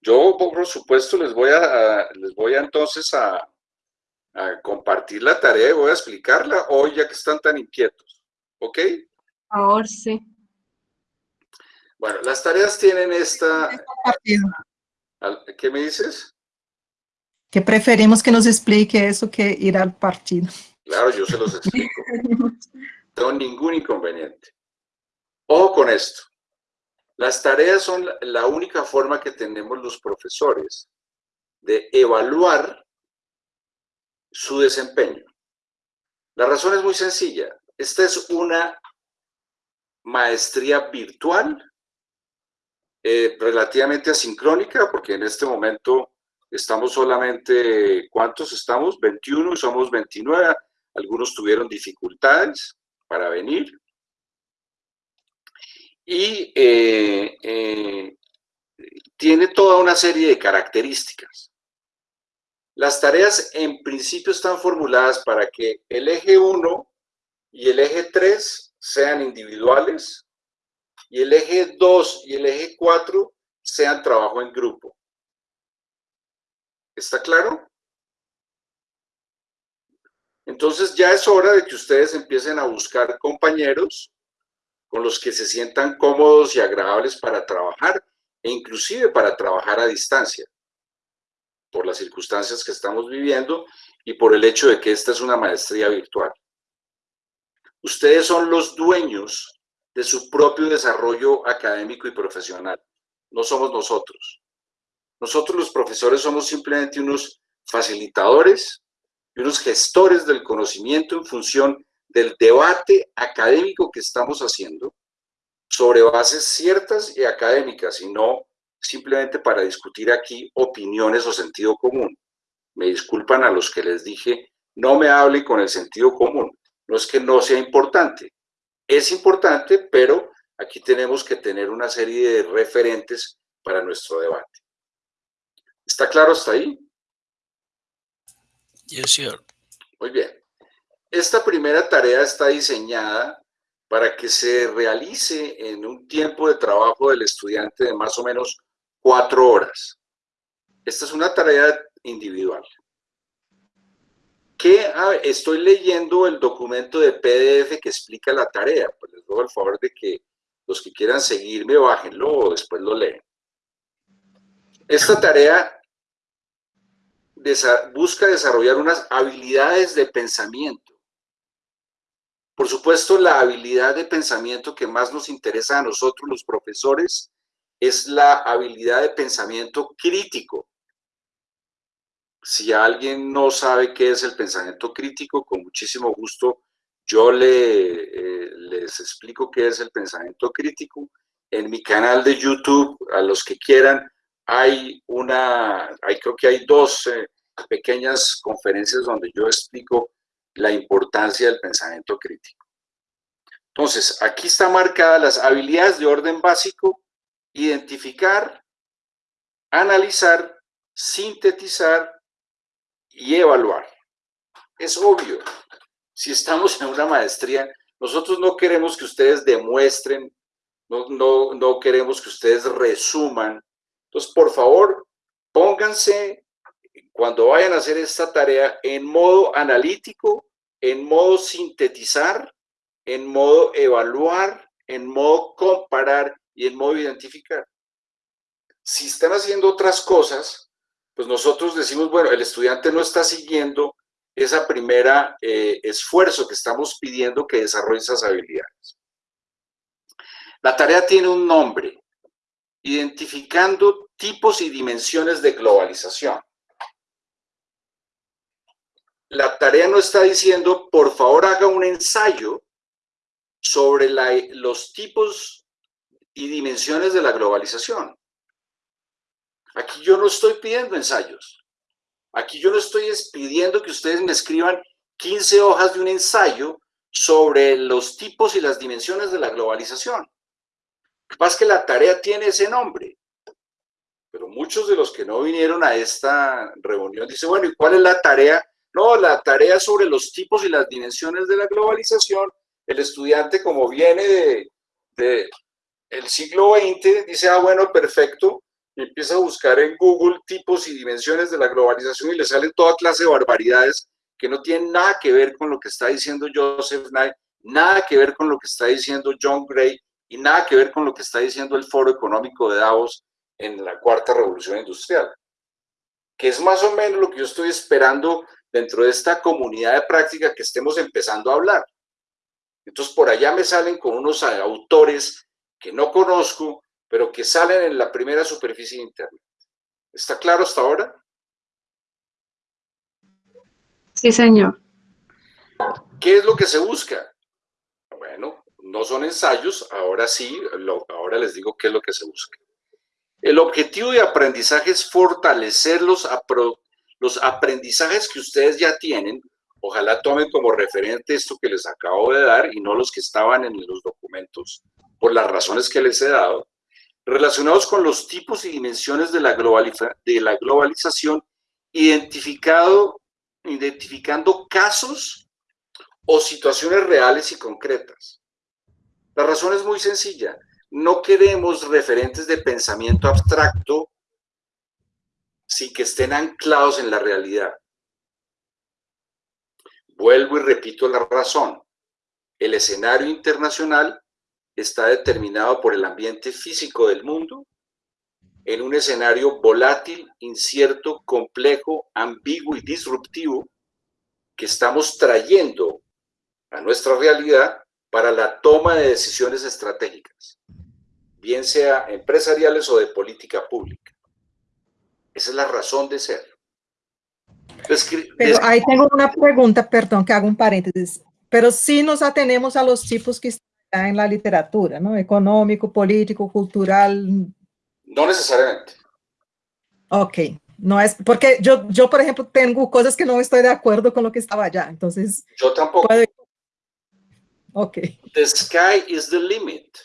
Yo, por supuesto, les voy a, les voy a entonces a, a compartir la tarea y voy a explicarla hoy ya que están tan inquietos. ¿Ok? favor, sí. Bueno, las tareas tienen esta... ¿Qué me dices? Que preferimos que nos explique eso que ir al partido. Claro, yo se los explico. *laughs* no tengo ningún inconveniente. Ojo con esto. Las tareas son la única forma que tenemos los profesores de evaluar su desempeño. La razón es muy sencilla. Esta es una maestría virtual, eh, relativamente asincrónica, porque en este momento estamos solamente, ¿cuántos estamos? 21 y somos 29. Algunos tuvieron dificultades para venir. Y eh, eh, tiene toda una serie de características. Las tareas en principio están formuladas para que el eje 1 y el eje 3 sean individuales y el eje 2 y el eje 4 sean trabajo en grupo. ¿Está claro? Entonces ya es hora de que ustedes empiecen a buscar compañeros con los que se sientan cómodos y agradables para trabajar e inclusive para trabajar a distancia, por las circunstancias que estamos viviendo y por el hecho de que esta es una maestría virtual. Ustedes son los dueños de su propio desarrollo académico y profesional, no somos nosotros. Nosotros los profesores somos simplemente unos facilitadores unos gestores del conocimiento en función del debate académico que estamos haciendo sobre bases ciertas y académicas y no simplemente para discutir aquí opiniones o sentido común. Me disculpan a los que les dije, no me hablen con el sentido común. No es que no sea importante, es importante, pero aquí tenemos que tener una serie de referentes para nuestro debate. ¿Está claro hasta ahí? Yes, sir. Muy bien. Esta primera tarea está diseñada para que se realice en un tiempo de trabajo del estudiante de más o menos cuatro horas. Esta es una tarea individual. ¿Qué? estoy leyendo el documento de PDF que explica la tarea. Pues les doy el favor de que los que quieran seguirme, bájenlo o después lo leen. Esta tarea busca desarrollar unas habilidades de pensamiento por supuesto, la habilidad de pensamiento que más nos interesa a nosotros los profesores es la habilidad de pensamiento crítico. Si alguien no sabe qué es el pensamiento crítico, con muchísimo gusto yo le, eh, les explico qué es el pensamiento crítico. En mi canal de YouTube, a los que quieran, hay una, hay, creo que hay dos eh, pequeñas conferencias donde yo explico la importancia del pensamiento crítico. Entonces, aquí están marcadas las habilidades de orden básico, identificar, analizar, sintetizar y evaluar. Es obvio, si estamos en una maestría, nosotros no queremos que ustedes demuestren, no, no, no queremos que ustedes resuman. Entonces, por favor, pónganse cuando vayan a hacer esta tarea en modo analítico en modo sintetizar, en modo evaluar, en modo comparar y en modo identificar. Si están haciendo otras cosas, pues nosotros decimos, bueno, el estudiante no está siguiendo esa primera eh, esfuerzo que estamos pidiendo que desarrolle esas habilidades. La tarea tiene un nombre, identificando tipos y dimensiones de globalización la tarea no está diciendo, por favor haga un ensayo sobre los tipos y dimensiones de la globalización. Aquí yo no estoy pidiendo ensayos. Aquí yo no estoy pidiendo que ustedes me escriban 15 hojas de un ensayo sobre los tipos y las dimensiones de la globalización. Que pasa es que la tarea tiene ese nombre. Pero muchos de los que no vinieron a esta reunión dicen, bueno, ¿y cuál es la tarea no, la tarea sobre los tipos y las dimensiones de la globalización, el estudiante como viene de, el siglo XX, dice, ah, bueno, perfecto, y empieza a buscar en Google tipos y dimensiones de la globalización y le salen toda clase de barbaridades que no tienen nada que ver con lo que está diciendo Joseph Knight, nada que ver con lo que está diciendo John Gray y nada que ver con lo que está diciendo el Foro Económico de Davos en la Cuarta Revolución Industrial, que es más o menos lo que yo estoy esperando dentro de esta comunidad de práctica que estemos empezando a hablar. Entonces, por allá me salen con unos autores que no conozco, pero que salen en la primera superficie de Internet. ¿Está claro hasta ahora? Sí, señor. ¿Qué es lo que se busca? No son ensayos, ahora sí, ahora les digo qué es lo que se busca. El objetivo de aprendizaje es fortalecer los, los aprendizajes que ustedes ya tienen, ojalá tomen como referente esto que les acabo de dar y no los que estaban en los documentos, por las razones que les he dado, relacionados con los tipos y dimensiones de la, de la globalización, identificado, identificando casos o situaciones reales y concretas. La razón es muy sencilla. no queremos referentes de pensamiento abstracto sin que estén anclados en la realidad. Vuelvo y repito la razón. El escenario internacional está determinado por el ambiente físico del mundo en un escenario volátil, incierto, complejo, ambiguo y disruptivo que estamos trayendo a nuestra realidad para la toma de decisiones estratégicas, bien sea empresariales o de política pública. Esa es la razón de ser. Pero ahí tengo una pregunta, perdón, que hago un paréntesis. Pero sí nos atenemos a los tipos que están en la literatura, ¿no? Económico, político, cultural. No necesariamente. Ok, no es, porque yo, yo, por ejemplo, tengo cosas que no estoy de acuerdo con lo que estaba allá, entonces... Yo tampoco. Puedo... Ok. The sky is the limit.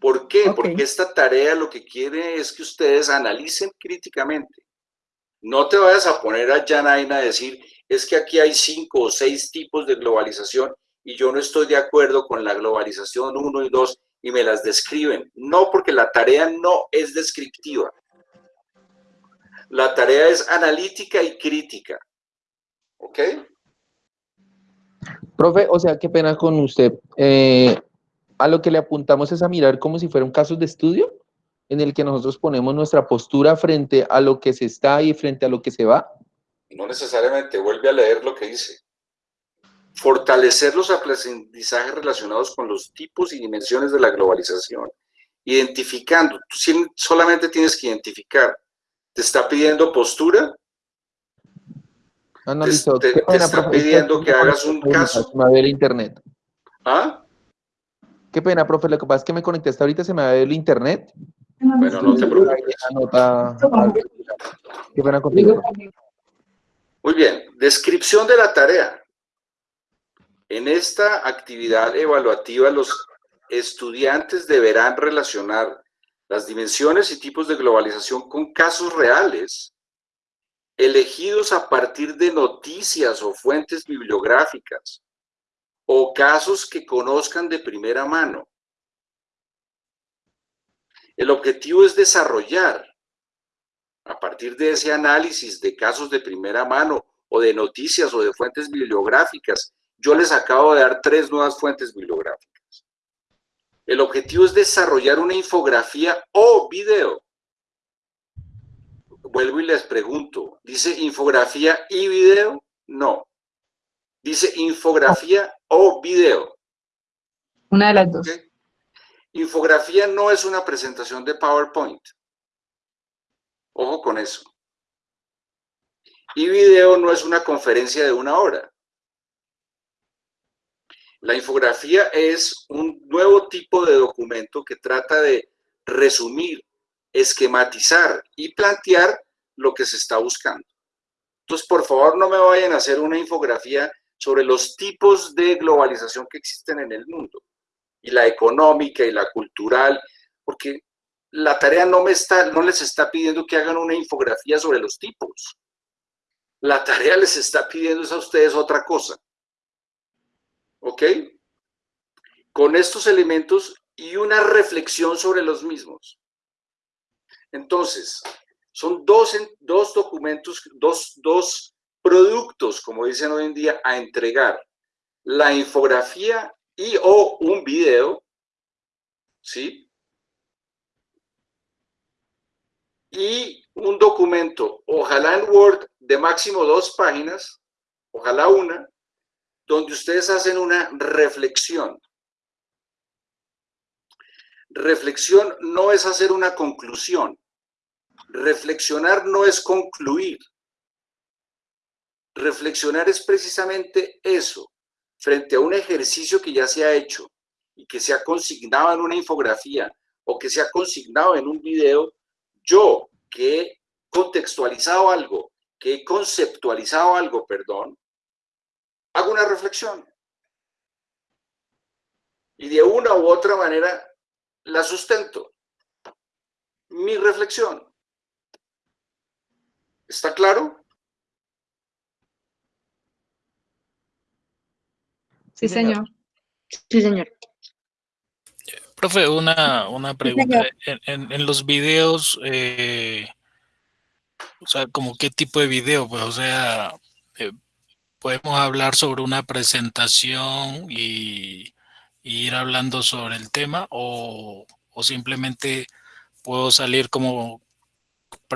¿Por qué? Okay. Porque esta tarea lo que quiere es que ustedes analicen críticamente. No te vayas a poner a Janaina a decir, es que aquí hay cinco o seis tipos de globalización y yo no estoy de acuerdo con la globalización 1 y 2 y me las describen. No, porque la tarea no es descriptiva. La tarea es analítica y crítica. ¿Ok? Profe, o sea, qué pena con usted. Eh, a lo que le apuntamos es a mirar como si fueran casos de estudio en el que nosotros ponemos nuestra postura frente a lo que se está y frente a lo que se va. No necesariamente, vuelve a leer lo que dice. Fortalecer los aprendizajes relacionados con los tipos y dimensiones de la globalización. Identificando, tú solamente tienes que identificar. ¿Te está pidiendo postura? Analizo. ¿Te, te, te está pidiendo que hagas un caso? Se me va a ver el internet. ¿Ah? Qué pena, profe, lo que pasa es que me conecté hasta ahorita, se me va a ver el internet. Bueno, no te preocupes. Anota... Qué pena contigo. Muy bien, descripción de la tarea. En esta actividad evaluativa, los estudiantes deberán relacionar las dimensiones y tipos de globalización con casos reales, elegidos a partir de noticias o fuentes bibliográficas, o casos que conozcan de primera mano. El objetivo es desarrollar, a partir de ese análisis de casos de primera mano o de noticias o de fuentes bibliográficas, yo les acabo de dar tres nuevas fuentes bibliográficas. El objetivo es desarrollar una infografía o video. Vuelvo y les pregunto, ¿dice infografía y video? No. Dice infografía o video. Una de las dos. ¿Okay? Infografía no es una presentación de PowerPoint. Ojo con eso. Y video no es una conferencia de una hora. La infografía es un nuevo tipo de documento que trata de resumir, esquematizar y plantear lo que se está buscando. Entonces, por favor, no me vayan a hacer una infografía sobre los tipos de globalización que existen en el mundo, y la económica y la cultural, porque la tarea no, me está, no les está pidiendo que hagan una infografía sobre los tipos. La tarea les está pidiendo a ustedes otra cosa. ¿Ok? Con estos elementos y una reflexión sobre los mismos. Entonces, son dos, dos documentos, dos, dos productos, como dicen hoy en día, a entregar. La infografía y o un video, ¿sí? Y un documento, ojalá en Word, de máximo dos páginas, ojalá una, donde ustedes hacen una reflexión. Reflexión no es hacer una conclusión. Reflexionar no es concluir. Reflexionar es precisamente eso, frente a un ejercicio que ya se ha hecho y que se ha consignado en una infografía o que se ha consignado en un video, yo que he contextualizado algo, que he conceptualizado algo, perdón, hago una reflexión. Y de una u otra manera la sustento. Mi reflexión. ¿Está claro? Sí, señor. Sí, señor. Profe, una, una pregunta. En, en, en los videos, eh, o sea, como qué tipo de video, pues, o sea, eh, podemos hablar sobre una presentación y, y, ir hablando sobre el tema o, o simplemente puedo salir como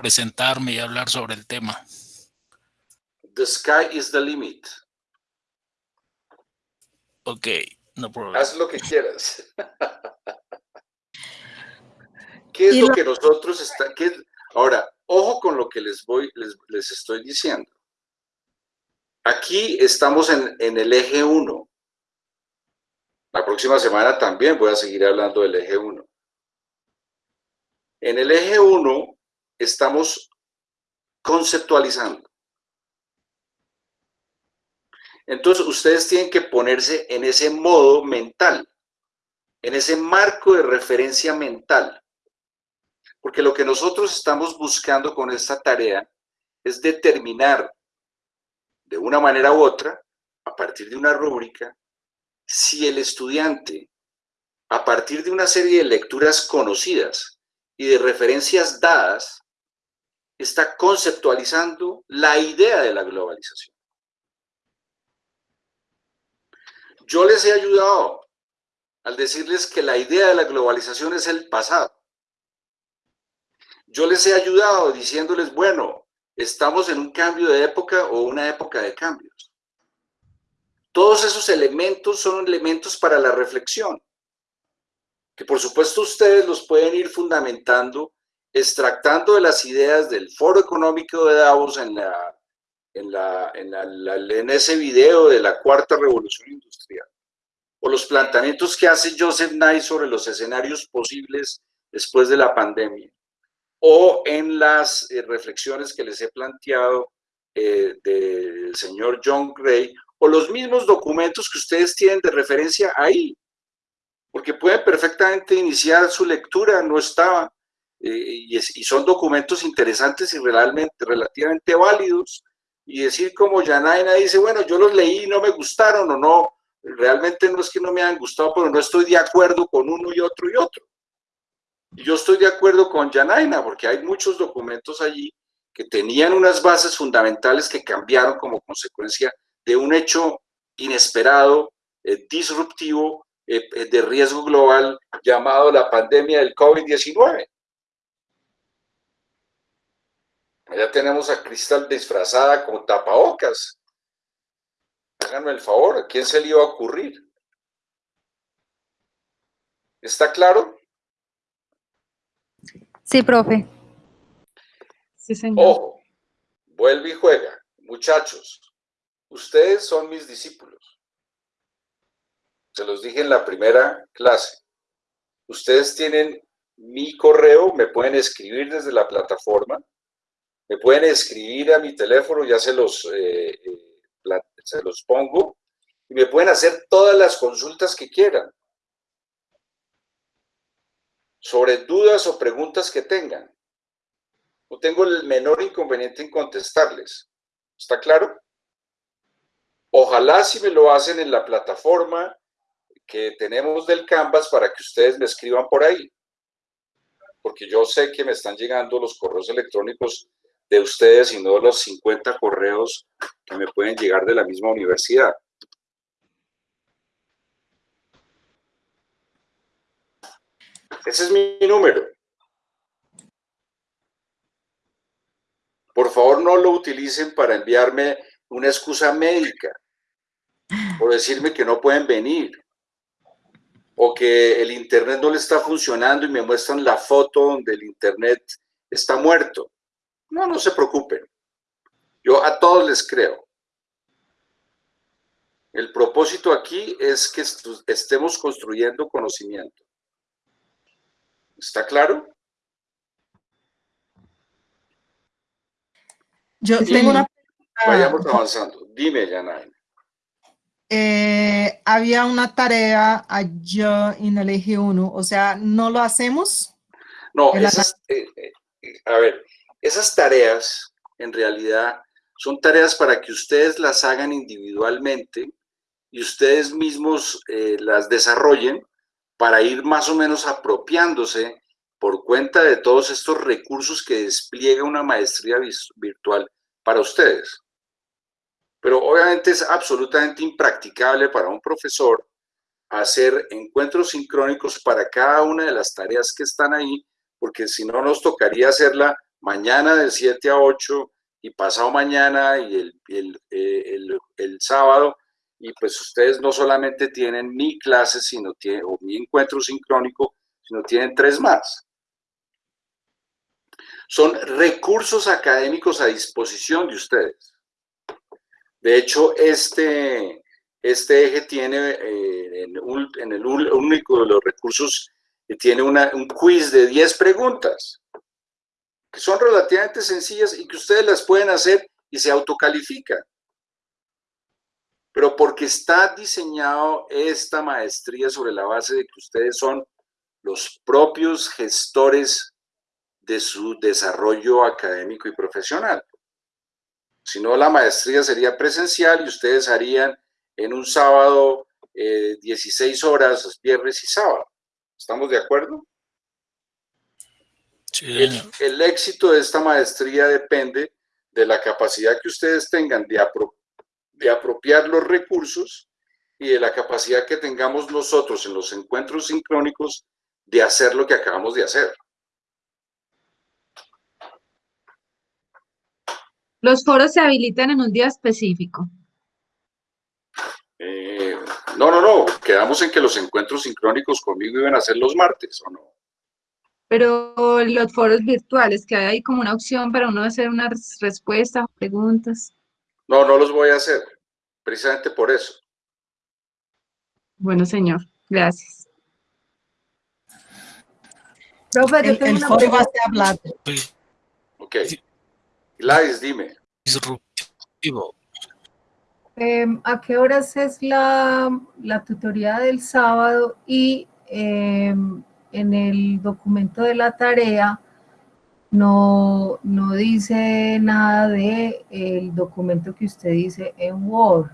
presentarme y hablar sobre el tema. The sky is the limit. Ok, no problema. Haz lo que quieras. *laughs* ¿Qué es lo que nosotros está, qué, ahora, ojo con lo que les voy, les, les estoy diciendo. Aquí estamos en, en el eje 1. La próxima semana también voy a seguir hablando del eje 1. En el eje 1 estamos conceptualizando. Entonces, ustedes tienen que ponerse en ese modo mental, en ese marco de referencia mental. Porque lo que nosotros estamos buscando con esta tarea es determinar de una manera u otra, a partir de una rúbrica, si el estudiante, a partir de una serie de lecturas conocidas y de referencias dadas, está conceptualizando la idea de la globalización. Yo les he ayudado al decirles que la idea de la globalización es el pasado. Yo les he ayudado diciéndoles, bueno, estamos en un cambio de época o una época de cambios. Todos esos elementos son elementos para la reflexión, que por supuesto ustedes los pueden ir fundamentando, extractando de las ideas del Foro Económico de Davos en, la, en, la, en, la, en ese video de la Cuarta Revolución Industrial, o los planteamientos que hace Joseph Nye sobre los escenarios posibles después de la pandemia o en las eh, reflexiones que les he planteado eh, del señor John Gray, o los mismos documentos que ustedes tienen de referencia ahí, porque pueden perfectamente iniciar su lectura, no estaba, y, es, y, son documentos interesantes y realmente, relativamente válidos, y decir como Yanaina dice, bueno, yo los leí y no me gustaron o no, realmente no es que no me hayan gustado, pero no estoy de acuerdo con uno y otro y otro. Yo estoy de acuerdo con Janaina, porque hay muchos documentos allí que tenían unas bases fundamentales que cambiaron como consecuencia de un hecho inesperado, eh, disruptivo, eh, eh de riesgo global llamado la pandemia del COVID-19. Ya tenemos a Cristal disfrazada con tapabocas. Háganme el favor, ¿a quién se le iba a ocurrir? ¿Está claro? Sí, profe. Sí, señor. Ojo, vuelve y juega. Muchachos, ustedes son mis discípulos. Se los dije en la primera clase. Ustedes tienen mi correo, me pueden escribir desde la plataforma, me pueden escribir a mi teléfono, ya se los, eh, eh, se los pongo, y me pueden hacer todas las consultas que quieran sobre dudas o preguntas que tengan. No tengo el menor inconveniente en contestarles. ¿Está claro? Ojalá si me lo hacen en la plataforma que tenemos del Canvas para que ustedes me escriban por ahí. Porque yo sé que me están llegando los correos electrónicos de ustedes y no los 50 correos que me pueden llegar de la misma universidad. Ese es mi número. Por favor, no lo utilicen para enviarme una excusa médica o decirme que no pueden venir o que el internet no le está funcionando y me muestran la foto donde el internet está muerto. No, no se preocupen. Yo a todos les creo. El propósito aquí es que estemos construyendo conocimiento. ¿Está claro? Yo tengo una Vayamos avanzando. Dime, Yanaina. Eh, había una tarea allá en el eje 1, o sea, ¿no lo hacemos? No, esas, eh, eh, a ver, esas tareas en realidad son tareas para que ustedes las hagan individualmente y ustedes mismos las desarrollen para ir más o menos apropiándose por cuenta de todos estos recursos que despliega una maestría virtual para ustedes. Pero obviamente es absolutamente impracticable para un profesor hacer encuentros sincrónicos para cada una de las tareas que están ahí, porque si no nos tocaría hacerla mañana de 7 a 8 y pasado mañana y el, eh, el- el sábado, y pues ustedes no solamente tienen mi clase, sino tienen, o mi encuentro sincrónico, sino tienen tres más. Son recursos académicos a disposición de ustedes. De hecho, este, este eje tiene eh, en, el único de los recursos que tiene una- un quiz de 10 preguntas, son relativamente sencillas y que ustedes las pueden hacer y se autocalifican. Pero porque está diseñado esta maestría sobre la base de que ustedes son los propios gestores de su desarrollo académico y profesional. Si no, la maestría sería presencial y ustedes harían en un sábado eh, 16 horas, viernes y sábado. ¿Estamos de acuerdo? El, el éxito de esta maestría depende de la capacidad que ustedes tengan de, apro- de apropiar los recursos y de la capacidad que tengamos nosotros en los encuentros sincrónicos de hacer lo que acabamos de hacer. Los foros se habilitan en un día específico. Eh, no, no, no, quedamos en que los encuentros sincrónicos conmigo iban a ser los martes, ¿o no? Pero los foros virtuales, que hay ahí como una opción para uno hacer unas respuestas o preguntas. No, no los voy a hacer, precisamente por eso. Bueno, señor, gracias. Profe, yo El, tengo el una foro va a ser hablado. Ok. Gladys, dime. Disruptivo. Em, ¿a qué horas es la, la tutoría del sábado? Y em, en el documento de la tarea no, no dice nada de el documento que usted dice en Word.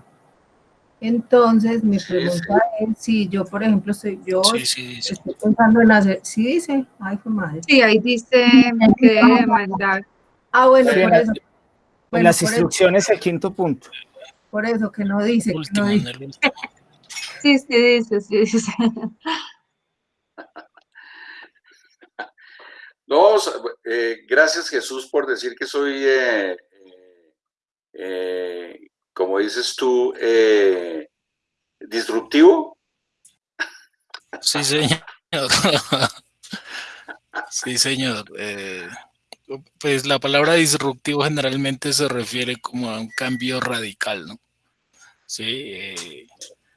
Entonces, mi pregunta es si yo, por ejemplo, estoy, yo Sí, sí, dice. estoy pensando en hacer, sí dice, ay, fue madre. Sí, ahí dice que mandar. Ah, bueno, Sí, en por la- eso. En Bueno, las por eso, instrucciones, el quinto punto. por eso que no dice, que no dice. Sí, sí dice, sí dice. No, eh, gracias Jesús por decir que soy, eh, eh, eh, como dices tú, eh, disruptivo. Sí, señor. Sí, señor. Eh, pues la palabra disruptivo generalmente se refiere como a un cambio radical, ¿no? Sí,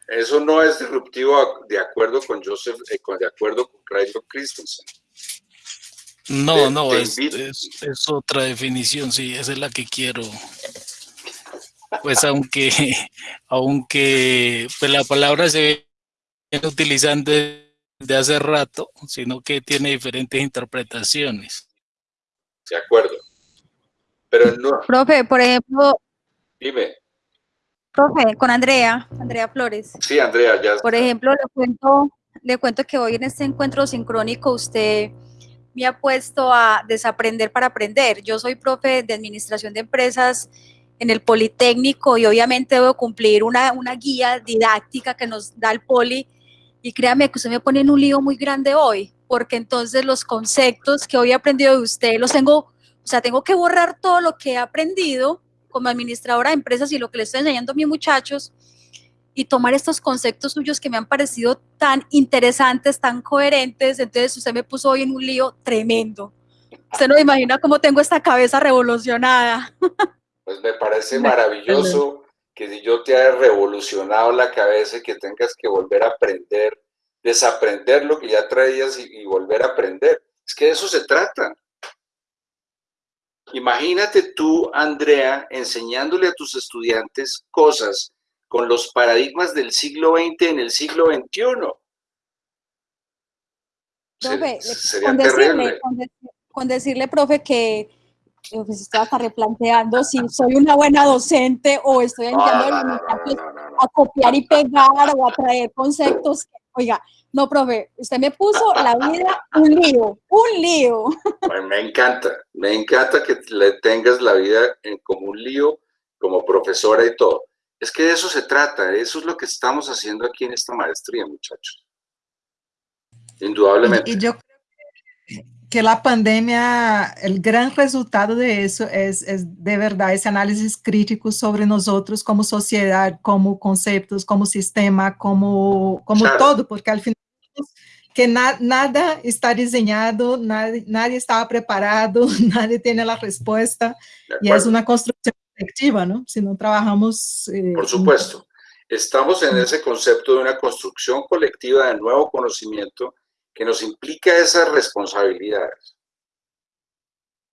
Eso no es disruptivo de acuerdo con Joseph, de acuerdo con Craig Christensen. No, no, es- es otra definición, sí, esa es la que quiero. Pues aunque, *laughs* aunque pues la palabra se viene utilizando desde hace rato, sino que tiene diferentes interpretaciones. De acuerdo. Pero no, Profe, por ejemplo, dime. profe, con Andrea, Andrea Flores. Sí, Andrea, ya. Por ejemplo, le cuento, le cuento que hoy en este encuentro sincrónico usted me ha puesto a desaprender para aprender. Yo soy profe de administración de empresas en el Politécnico y obviamente debo cumplir una, guía didáctica que nos da el Poli y créame que usted me pone en un lío muy grande hoy, porque entonces los conceptos que hoy he aprendido de usted los tengo, o sea, tengo que borrar todo lo que he aprendido como administradora de empresas y lo que le estoy enseñando a mis muchachos y tomar estos conceptos suyos que me han parecido tan interesantes, tan coherentes. Entonces usted me puso hoy en un lío tremendo. Usted no imagina cómo tengo esta cabeza revolucionada. Pues me parece maravilloso que si yo te haya revolucionado la cabeza y que tengas que volver a aprender, desaprender lo que ya traías y, y volver a aprender. Es que de eso se trata. Imagínate tú, Andrea, enseñándole a tus estudiantes cosas con los paradigmas del siglo XX en el siglo XXI. Profe, sería con, decirle, con, dec- con decirle, profe, que eh, pues estoy hasta replanteando si soy una buena docente o estoy los muchachos a copiar y pegar o a traer conceptos. Oiga, No, profe, usted me puso la vida un lío, un lío. Me encanta, me encanta que le tengas la vida en, como un lío, como profesora y todo. Es que de eso se trata, eso es lo que estamos haciendo aquí en esta maestría, muchachos. Indudablemente. Y, y yo creo que la pandemia, el gran resultado de eso es, es, de verdad ese análisis crítico sobre nosotros como sociedad, como conceptos, como sistema, como, como claro. todo, porque al final que na, nada está diseñado, nadie, nadie estaba preparado, *laughs* nadie tiene la respuesta, y es una construcción colectiva, ¿no? Si no trabajamos... Eh, Por supuesto. Estamos en ese concepto de una construcción colectiva de nuevo conocimiento que nos implica esas responsabilidades.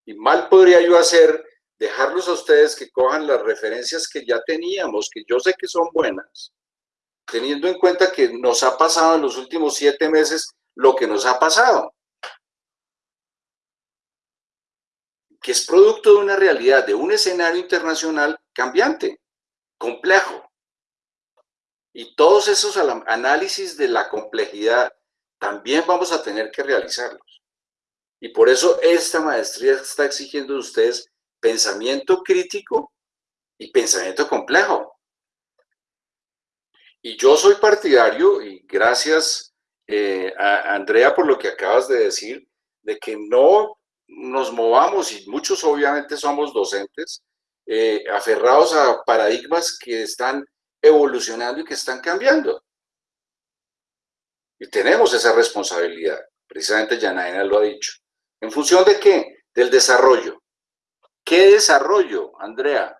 Y mal podría yo hacer dejarlos a ustedes que cojan las referencias que ya teníamos, que yo sé que son buenas, teniendo en cuenta que nos ha pasado en los últimos siete meses lo que nos ha pasado. Que es producto de una realidad, de un escenario internacional cambiante, complejo. Y todos esos análisis de la complejidad también vamos a tener que realizarlos. Y por eso esta maestría está exigiendo de ustedes pensamiento crítico y pensamiento complejo. Y yo soy partidario, y gracias eh, a Andrea por lo que acabas de decir, de que no nos movamos, y muchos obviamente somos docentes, eh, aferrados a paradigmas que están evolucionando y que están cambiando. Y tenemos esa responsabilidad, precisamente Yanaina lo ha dicho. ¿En función de qué? Del desarrollo. ¿Qué desarrollo, Andrea?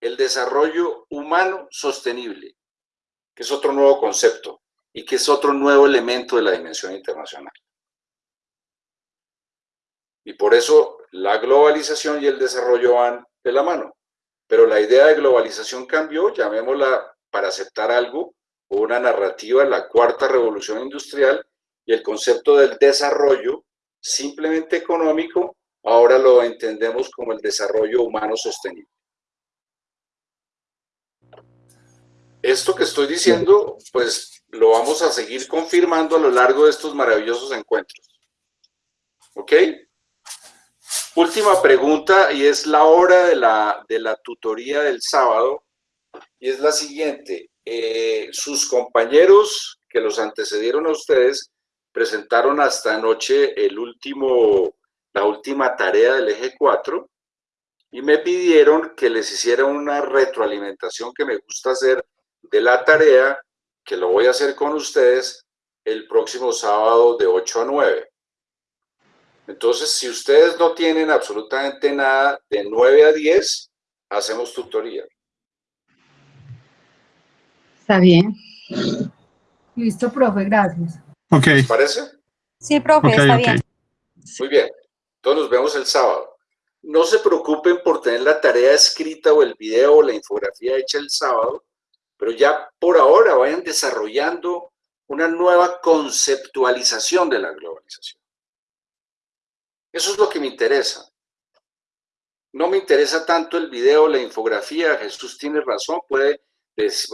El desarrollo humano sostenible que es otro nuevo concepto y que es otro nuevo elemento de la dimensión internacional. Y por eso la globalización y el desarrollo van de la mano. Pero la idea de globalización cambió, llamémosla para aceptar algo, una narrativa, la cuarta revolución industrial, y el concepto del desarrollo simplemente económico, ahora lo entendemos como el desarrollo humano sostenible. Esto que estoy diciendo, pues lo vamos a seguir confirmando a lo largo de estos maravillosos encuentros. ¿Ok? Última pregunta y es la hora de la, de la tutoría del sábado y es la siguiente. Eh, sus compañeros que los antecedieron a ustedes presentaron hasta anoche el último, la última tarea del eje 4 y me pidieron que les hiciera una retroalimentación que me gusta hacer de la tarea que lo voy a hacer con ustedes el próximo sábado de 8 a 9. Entonces, si ustedes no tienen absolutamente nada, de 9 a 10, hacemos tutoría. Está bien. Listo, profe, gracias. Okay. ¿Les parece? Sí, profe, okay, está okay. bien. Muy bien. Entonces nos vemos el sábado. No se preocupen por tener la tarea escrita o el video o la infografía hecha el sábado, pero ya por ahora vayan desarrollando una nueva conceptualización de la globalización. Eso es lo que me interesa. No me interesa tanto el video, la infografía, Jesús tiene razón, puede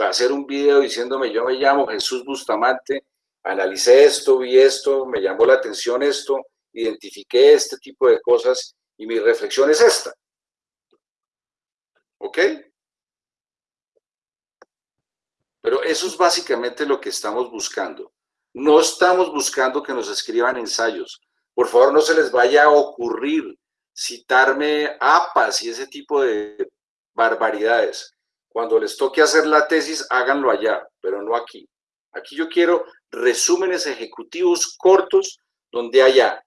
hacer un video diciéndome yo me llamo Jesús Bustamante, analicé esto, vi esto, me llamó la atención esto, identifiqué este tipo de cosas y mi reflexión es esta. ¿Ok? Pero eso es básicamente lo que estamos buscando. No estamos buscando que nos escriban ensayos. Por favor, no se les vaya a ocurrir citarme APAS y ese tipo de barbaridades. Cuando les toque hacer la tesis, háganlo allá, pero no aquí. Aquí yo quiero resúmenes ejecutivos cortos donde haya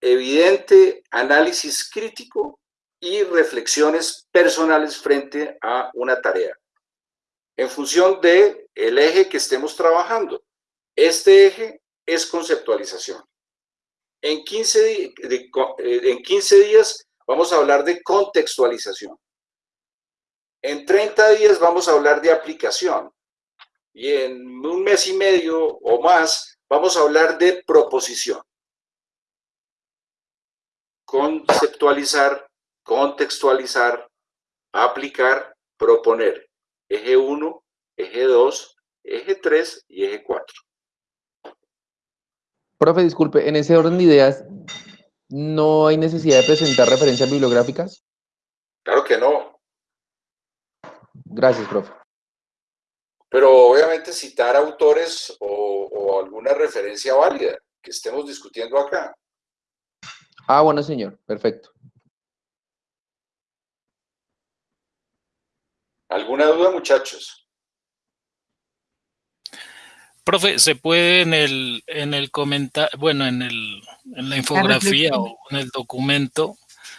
evidente análisis crítico y reflexiones personales frente a una tarea en función del el eje que estemos trabajando. Este eje es conceptualización. En 15, de, de, en 15 días vamos a hablar de contextualización. En 30 días vamos a hablar de aplicación. Y en un mes y medio o más vamos a hablar de proposición. Conceptualizar, contextualizar, aplicar, proponer eje 1, eje 2, eje 3 y eje 4. Profe, disculpe, en ese orden de ideas, ¿no hay necesidad de presentar referencias bibliográficas? Claro que no, Gracias, profe. pero obviamente citar autores o, o alguna referencia válida que estemos discutiendo acá. Ah, bueno, señor. Perfecto. ¿Alguna duda, muchachos? Profe, ¿se puede en el, en el comentario, bueno, en, el, en la infografía o en el documento,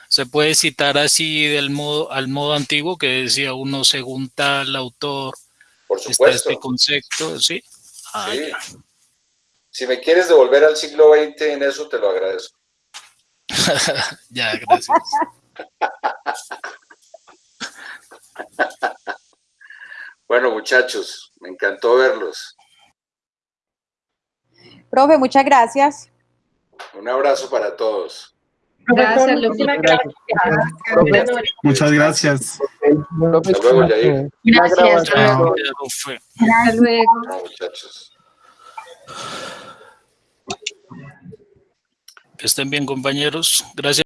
se puede citar así del modo, al modo antiguo que decía uno según tal autor, Por está supuesto. este concepto, ¿sí? Ah, Sí. ya. Si me quieres devolver al siglo XX en eso, te lo agradezco. *laughs* ya, gracias. *laughs* Bueno, muchachos, me encantó verlos. Profe, muchas gracias. Un abrazo para todos. Gracias, Lupita. Muchas gracias. Hasta luego, Yair. Gracias. Hasta luego. Muchachos. Que estén bien, compañeros. Gracias.